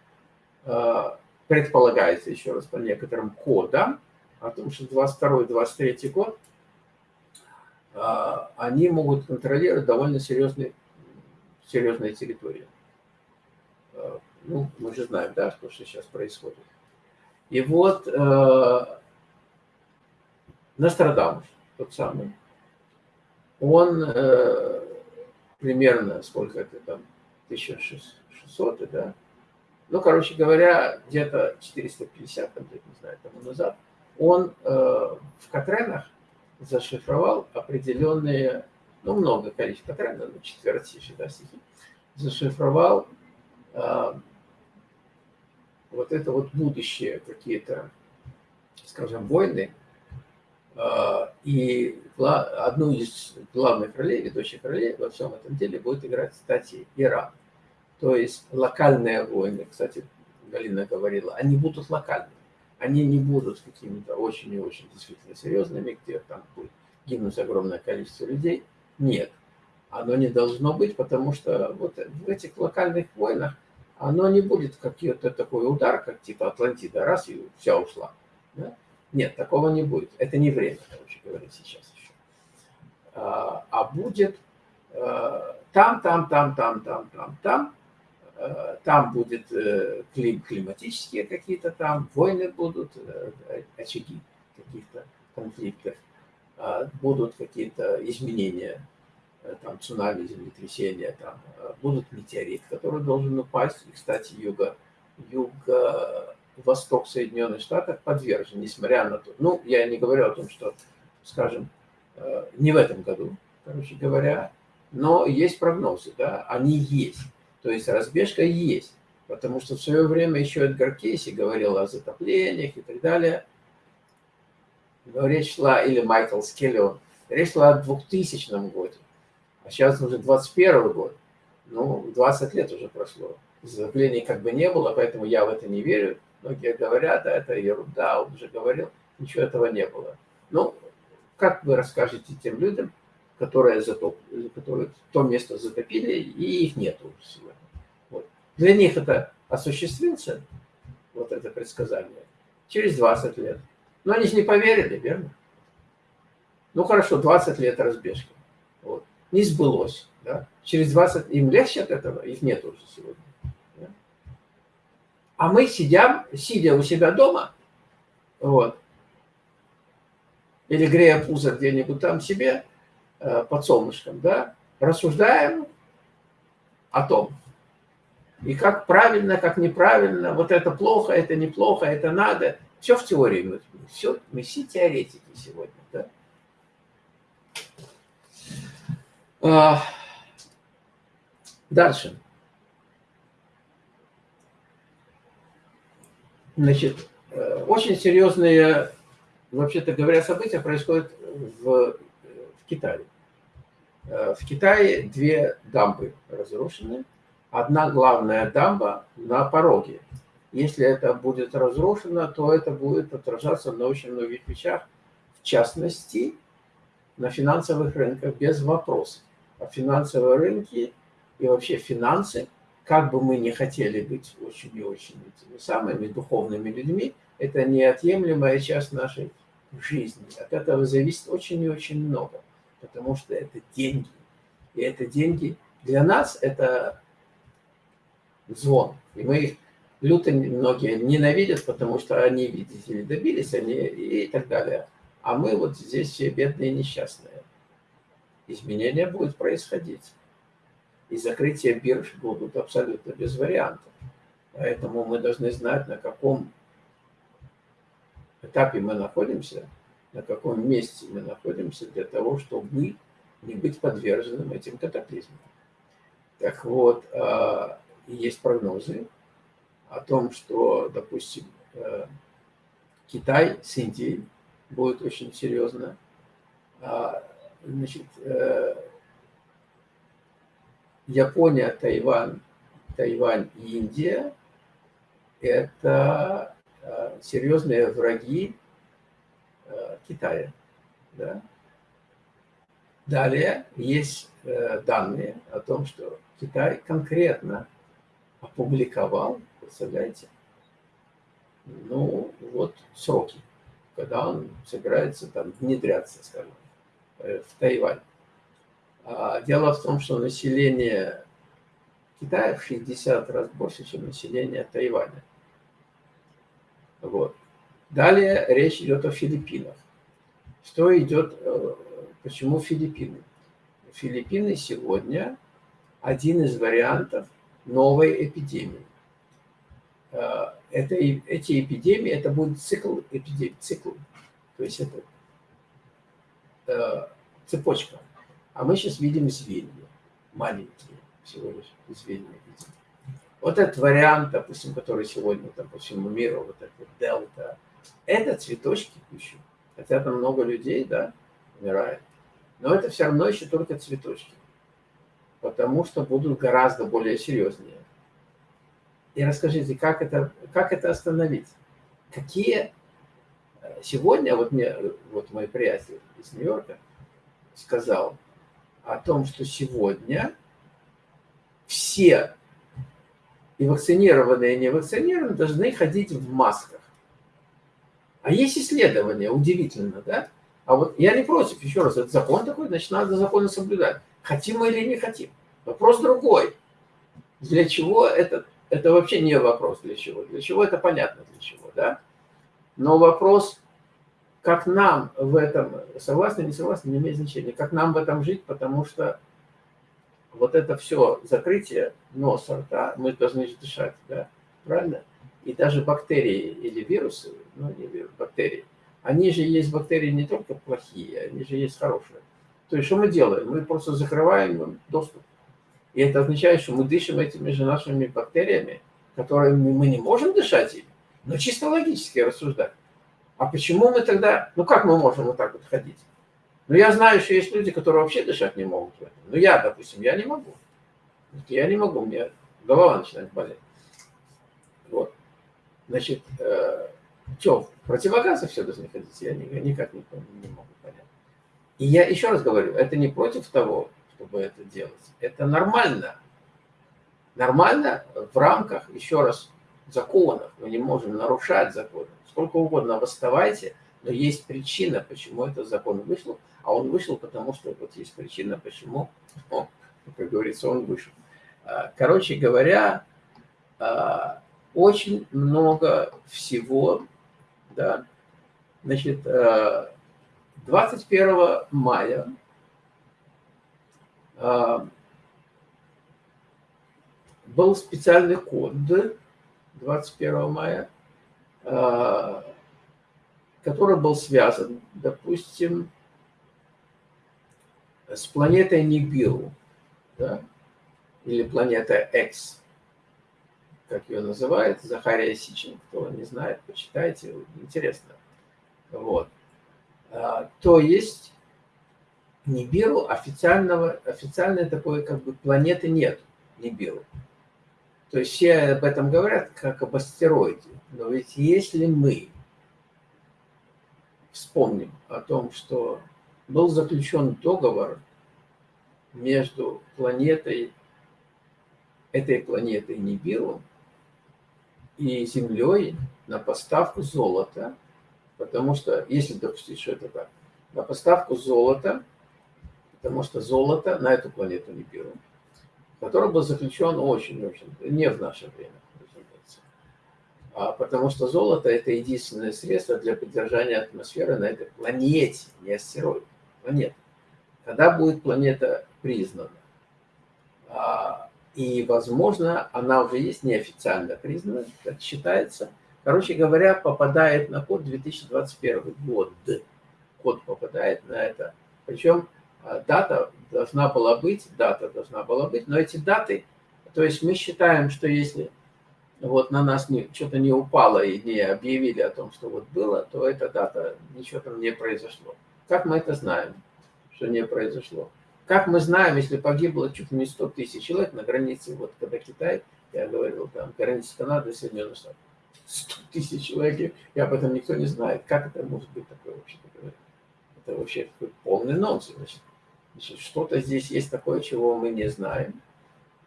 э, предполагается еще раз по некоторым кодам, о том, что 22-23 год э, они могут контролировать довольно серьезные, серьезные территории. Э, ну, мы же знаем, да, что сейчас происходит. И вот э, Нострадамус, тот самый, он э, примерно, сколько это там, 1600, да? Ну, короче говоря, где-то 450 там, не знаю, тому назад, он э, в Катренах зашифровал определенные, ну, много количества Катрена, ну, четвертиши, да, стихи, зашифровал э, вот это вот будущее какие-то, скажем, войны, а, и одну из главных ролей, ведущих ролей во всем этом деле будет играть, кстати, Иран. То есть локальные войны, кстати, Галина говорила, они будут локальными. Они не будут какими-то очень и очень действительно серьезными, где там будет гибнуть огромное количество людей. Нет, оно не должно быть, потому что вот в этих локальных войнах оно не будет какой-то такой удар, как типа Атлантида, раз и вся ушла. Да? Нет, такого не будет. Это не время, короче говоря, сейчас еще. А, а будет э, там, там, там, там, там, там, там. Э, там будет э, клим, климатические какие-то там, войны будут, очаги каких-то конфликтов, а, будут какие-то изменения, там цунами, землетрясения, там будут метеорит, который должен упасть. И, кстати, юго, юго восток Соединенных Штатов подвержен, несмотря на то. Ну, я не говорю о том, что, скажем, э, не в этом году, короче говоря, но есть прогнозы, да, они есть. То есть разбежка есть. Потому что в свое время еще Эдгар Кейси говорил о затоплениях и так далее. речь шла, или Майкл Скеллион, речь шла о 2000 годе. А сейчас уже 21 год. Ну, 20 лет уже прошло. Затоплений как бы не было, поэтому я в это не верю. Многие говорят, да, это ерунда, он уже говорил, ничего этого не было. Ну, как вы расскажете тем людям, которые, затоп... которые то место затопили, и их нет уже сегодня? Вот. Для них это осуществится, вот это предсказание, через 20 лет. Но они же не поверили, верно? Ну хорошо, 20 лет разбежки. Вот. Не сбылось. Да? Через 20 им легче от этого, их нет уже сегодня. А мы сидим, сидя у себя дома, вот, или грея пузо где-нибудь там себе, под солнышком, да, рассуждаем о том. И как правильно, как неправильно, вот это плохо, это неплохо, это надо. Все в теории. Мы, все, мы все теоретики сегодня. Да? А, дальше. Значит, э, очень серьезные, вообще-то говоря, события происходят в, в Китае. Э, в Китае две дамбы разрушены. Одна главная дамба на пороге. Если это будет разрушено, то это будет отражаться на очень многих вещах, в частности, на финансовых рынках, без вопросов. А финансовые рынки и вообще финансы, как бы мы ни хотели быть очень и очень этими самыми духовными людьми, это неотъемлемая часть нашей жизни. От этого зависит очень и очень много потому что это деньги. И это деньги для нас это звон. И мы люто многие ненавидят, потому что они, видите ли, добились, они и так далее. А мы вот здесь все бедные и несчастные. Изменения будут происходить. И закрытие бирж будут абсолютно без вариантов. Поэтому мы должны знать, на каком этапе мы находимся – на каком месте мы находимся для того, чтобы не быть подверженным этим катаклизмам. Так вот, а, есть прогнозы о том, что, допустим, э, Китай с Индией будет очень серьезно. А, значит, э, Япония, Тайвань, Тайвань и Индия – это э, серьезные враги Китая. Да? Далее есть э, данные о том, что Китай конкретно опубликовал, представляете, ну вот сроки, когда он собирается там внедряться, скажем, э, в Тайвань. А дело в том, что население Китая в 60 раз больше, чем население Тайваня. Вот. Далее речь идет о Филиппинах. Что идет, э, почему Филиппины? Филиппины сегодня один из вариантов новой эпидемии. Э, это, эти эпидемии, это будет цикл эпидемий, цикл. То есть это э, цепочка. А мы сейчас видим звенья, маленькие всего лишь звенья видим. Вот этот вариант, допустим, который сегодня там, по всему миру, вот этот дельта, это цветочки пищу. Хотя там много людей, да, умирает. Но это все равно еще только цветочки. Потому что будут гораздо более серьезнее. И расскажите, как это, как это остановить? Какие... Э, сегодня вот мне, вот мой приятель из Нью-Йорка сказал о том, что сегодня все и вакцинированные, и невакцинированные должны ходить в масках. А есть исследования, удивительно, да? А вот я не против, еще раз, это закон такой, значит, надо законы соблюдать. Хотим мы или не хотим. Вопрос другой. Для чего это? Это вообще не вопрос для чего. Для чего это понятно для чего, да? Но вопрос, как нам в этом, согласны, не согласны, не имеет значения, как нам в этом жить, потому что вот это все закрытие носа, рта, мы должны дышать, да, правильно? И даже бактерии или вирусы, ну не вирусы, бактерии, они же есть бактерии не только плохие, они же есть хорошие. То есть что мы делаем? Мы просто закрываем им доступ. И это означает, что мы дышим этими же нашими бактериями, которыми мы не можем дышать ими, но чисто логически рассуждать. А почему мы тогда, ну как мы можем вот так вот ходить? Ну я знаю, что есть люди, которые вообще дышать не могут. Ну я, допустим, я не могу. Я не могу, мне голова начинает болеть. Значит, э, что, противогазы все должны ходить? Я никак не, не могу понять. И я еще раз говорю, это не против того, чтобы это делать. Это нормально. Нормально в рамках, еще раз, законов. Мы не можем нарушать законы. Сколько угодно восставайте, но есть причина, почему этот закон вышел. А он вышел, потому что вот есть причина, почему, о, как говорится, он вышел. А, короче говоря, а, очень много всего, да. Значит, 21 э, мая был специальный код 21 мая, а, который был связан, допустим, с планетой Нибиру, да, или планета X, как ее называют, Захария Сичин, кто не знает, почитайте, интересно. Вот. А, то есть Нибиру официального, официальной такой как бы планеты нет, Нибиру. То есть все об этом говорят, как об астероиде. Но ведь если мы вспомним о том, что был заключен договор между планетой, этой планетой Нибиру и Землей на поставку золота, потому что, если допустить, что это так, на поставку золота, потому что золото на эту планету Нибиру, который был заключен очень-очень, не в наше время, разумеется, а потому что золото – это единственное средство для поддержания атмосферы на этой планете, не астероид, планета. Когда будет планета признана, а, и, возможно, она уже есть неофициально признана, как считается. Короче говоря, попадает на код 2021 год. Код попадает на это. Причем а, дата должна была быть, дата должна была быть, но эти даты, то есть мы считаем, что если вот на нас что-то не упало и не объявили о том, что вот было, то эта дата, ничего там не произошло. Как мы это знаем, что не произошло? Как мы знаем, если погибло чуть не 100 тысяч человек на границе, вот когда Китай, я говорил, там, граница Канады и Соединенных Штатов, 100 тысяч человек, и об этом никто не знает. Как это может быть такое вообще? Это вообще такой полный нонсенс. Значит, значит что-то здесь есть такое, чего мы не знаем.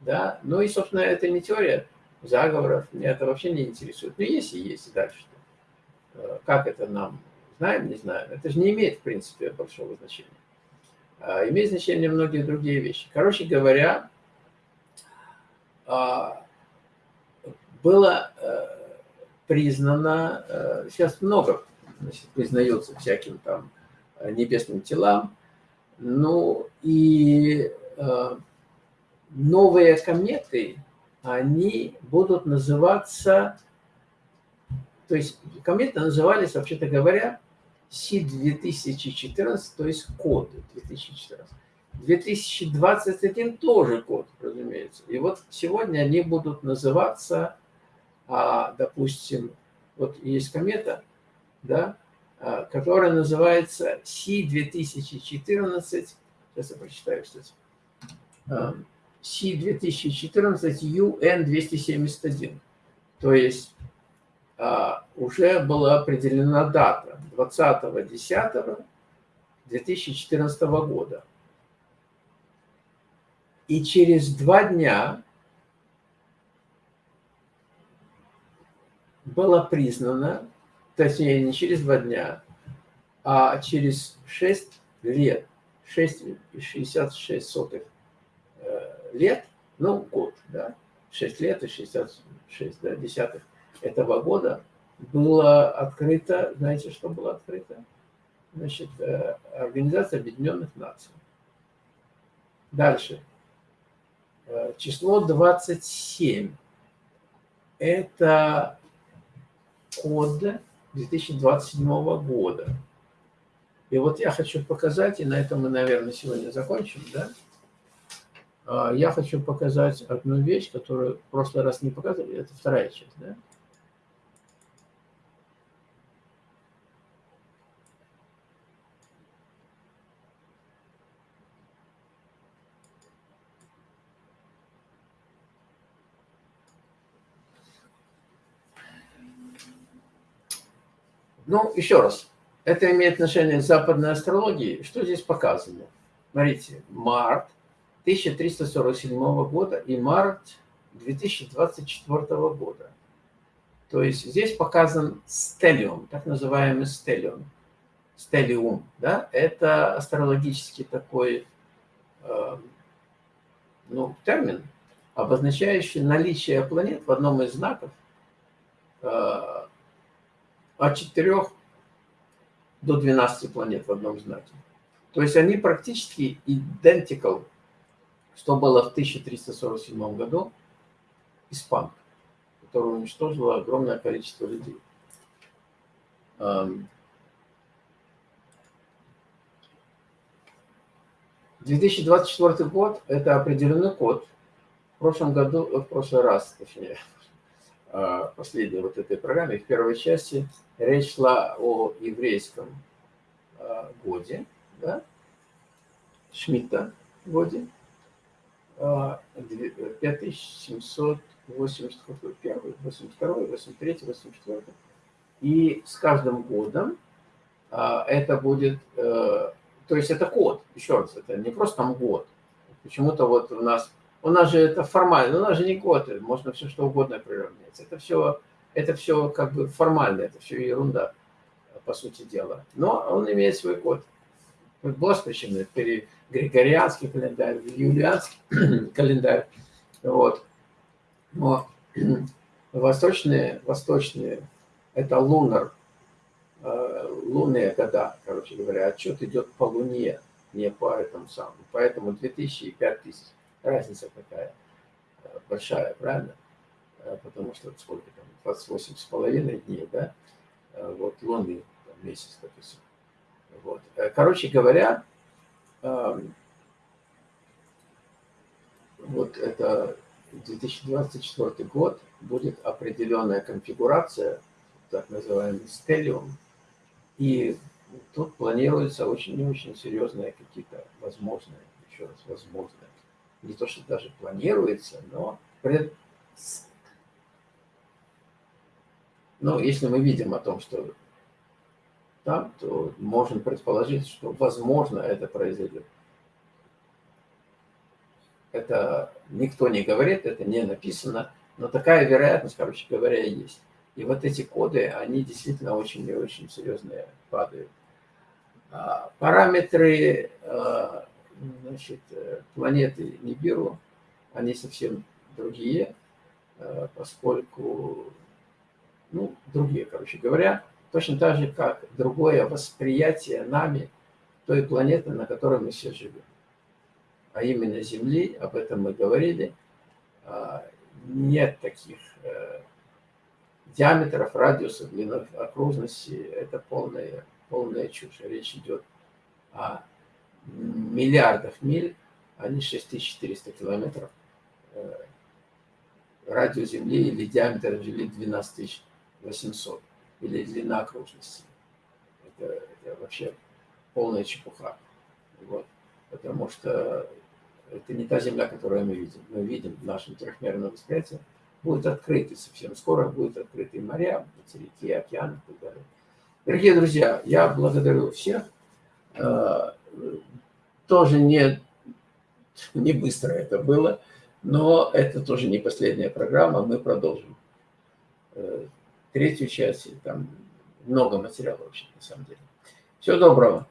Да? Ну и, собственно, это не теория заговоров, меня это вообще не интересует. Но есть и есть, и дальше что. Э, как это нам знаем, не знаем. Это же не имеет, в принципе, большого значения. А, имеет значение многие другие вещи. Короче говоря, а, было э, признано, э, сейчас много значит, признается всяким там небесным телам, ну и э, новые кометы, они будут называться, то есть кометы назывались, вообще-то говоря, Си-2014, то есть код 2014. 2021 тоже код, разумеется. И вот сегодня они будут называться, а, допустим, вот есть комета, да, а, которая называется Си-2014, сейчас я прочитаю, кстати, Си-2014 UN-271. То есть а, уже была определена дата 20.10.2014 года. И через два дня было признано, точнее не через два дня, а через 6 лет, 6,66 сотых э, лет, ну год, да, 6 лет и 66 да, десятых этого года было открыто, знаете, что было открыто? Значит, э, Организация Объединенных Наций. Дальше. Э, число 27. Это код 2027 года. И вот я хочу показать, и на этом мы, наверное, сегодня закончим, да? А, я хочу показать одну вещь, которую в прошлый раз не показывали, это вторая часть, да? Ну, еще раз, это имеет отношение к западной астрологии. Что здесь показано? Смотрите, март 1347 года и март 2024 года. То есть здесь показан стелиум, так называемый стелиум. Стелиум, да, это астрологический такой э, ну, термин, обозначающий наличие планет в одном из знаков э, от 4 до 12 планет в одном знаке. То есть они практически identical, что было в 1347 году испанка, которая уничтожила огромное количество людей. 2024 год – это определенный код. В прошлом году, в прошлый раз, точнее, последней вот этой программе, в первой части, речь шла о еврейском а, годе, да, Шмидта годе, 5781, 82, 83, 84. И с каждым годом а, это будет э, то есть это код, еще раз, это не просто там год. Почему-то вот у нас, у нас же это формально, у нас же не год, можно все что угодно приравнять. Это все, это все как бы формально, это все ерунда, по сути дела. Но он имеет свой код. Госпричем, Григорианский календарь, Юлианский календарь. Вот. Но восточные, восточные, это лунар Э, лунные года, короче говоря, отчет идет по Луне, не по этому самому. Поэтому 2000 и 5000. Разница такая э, большая, правильно? Э, потому что сколько там, 28 с половиной дней, да? Вот лунный там, месяц, допустим. Вот. Короче говоря, эм, вот это 2024 год будет определенная конфигурация, так называемый стеллиум, и тут планируются очень и очень серьезные какие-то возможные, еще раз, возможные. Не то, что даже планируется, но пред... Но если мы видим о том, что там, то можно предположить, что возможно это произойдет. Это никто не говорит, это не написано, но такая вероятность, короче говоря, есть. И вот эти коды, они действительно очень и очень серьезные падают. А, параметры а, значит, планеты Нибиру, они совсем другие, а, поскольку, ну, другие, короче говоря, точно так же, как другое восприятие нами той планеты, на которой мы все живем. А именно Земли, об этом мы говорили, нет таких э, диаметров, радиусов, длинных окружности – это полная, полная чушь. Речь идет о миллиардах миль, а не 6400 километров. Э, радиус Земли или диаметр Земли 12800, или длина окружности. Это, это вообще полная чепуха. Вот. Потому что это не та Земля, которую мы видим. Мы видим в нашем трехмерном восприятии будут открыты совсем скоро, будут открыты моря, материки, океаны и так далее. Дорогие друзья, я благодарю всех. Тоже не, не быстро это было, но это тоже не последняя программа, мы продолжим. Э, третью часть, там много материала вообще, на самом деле. Всего доброго.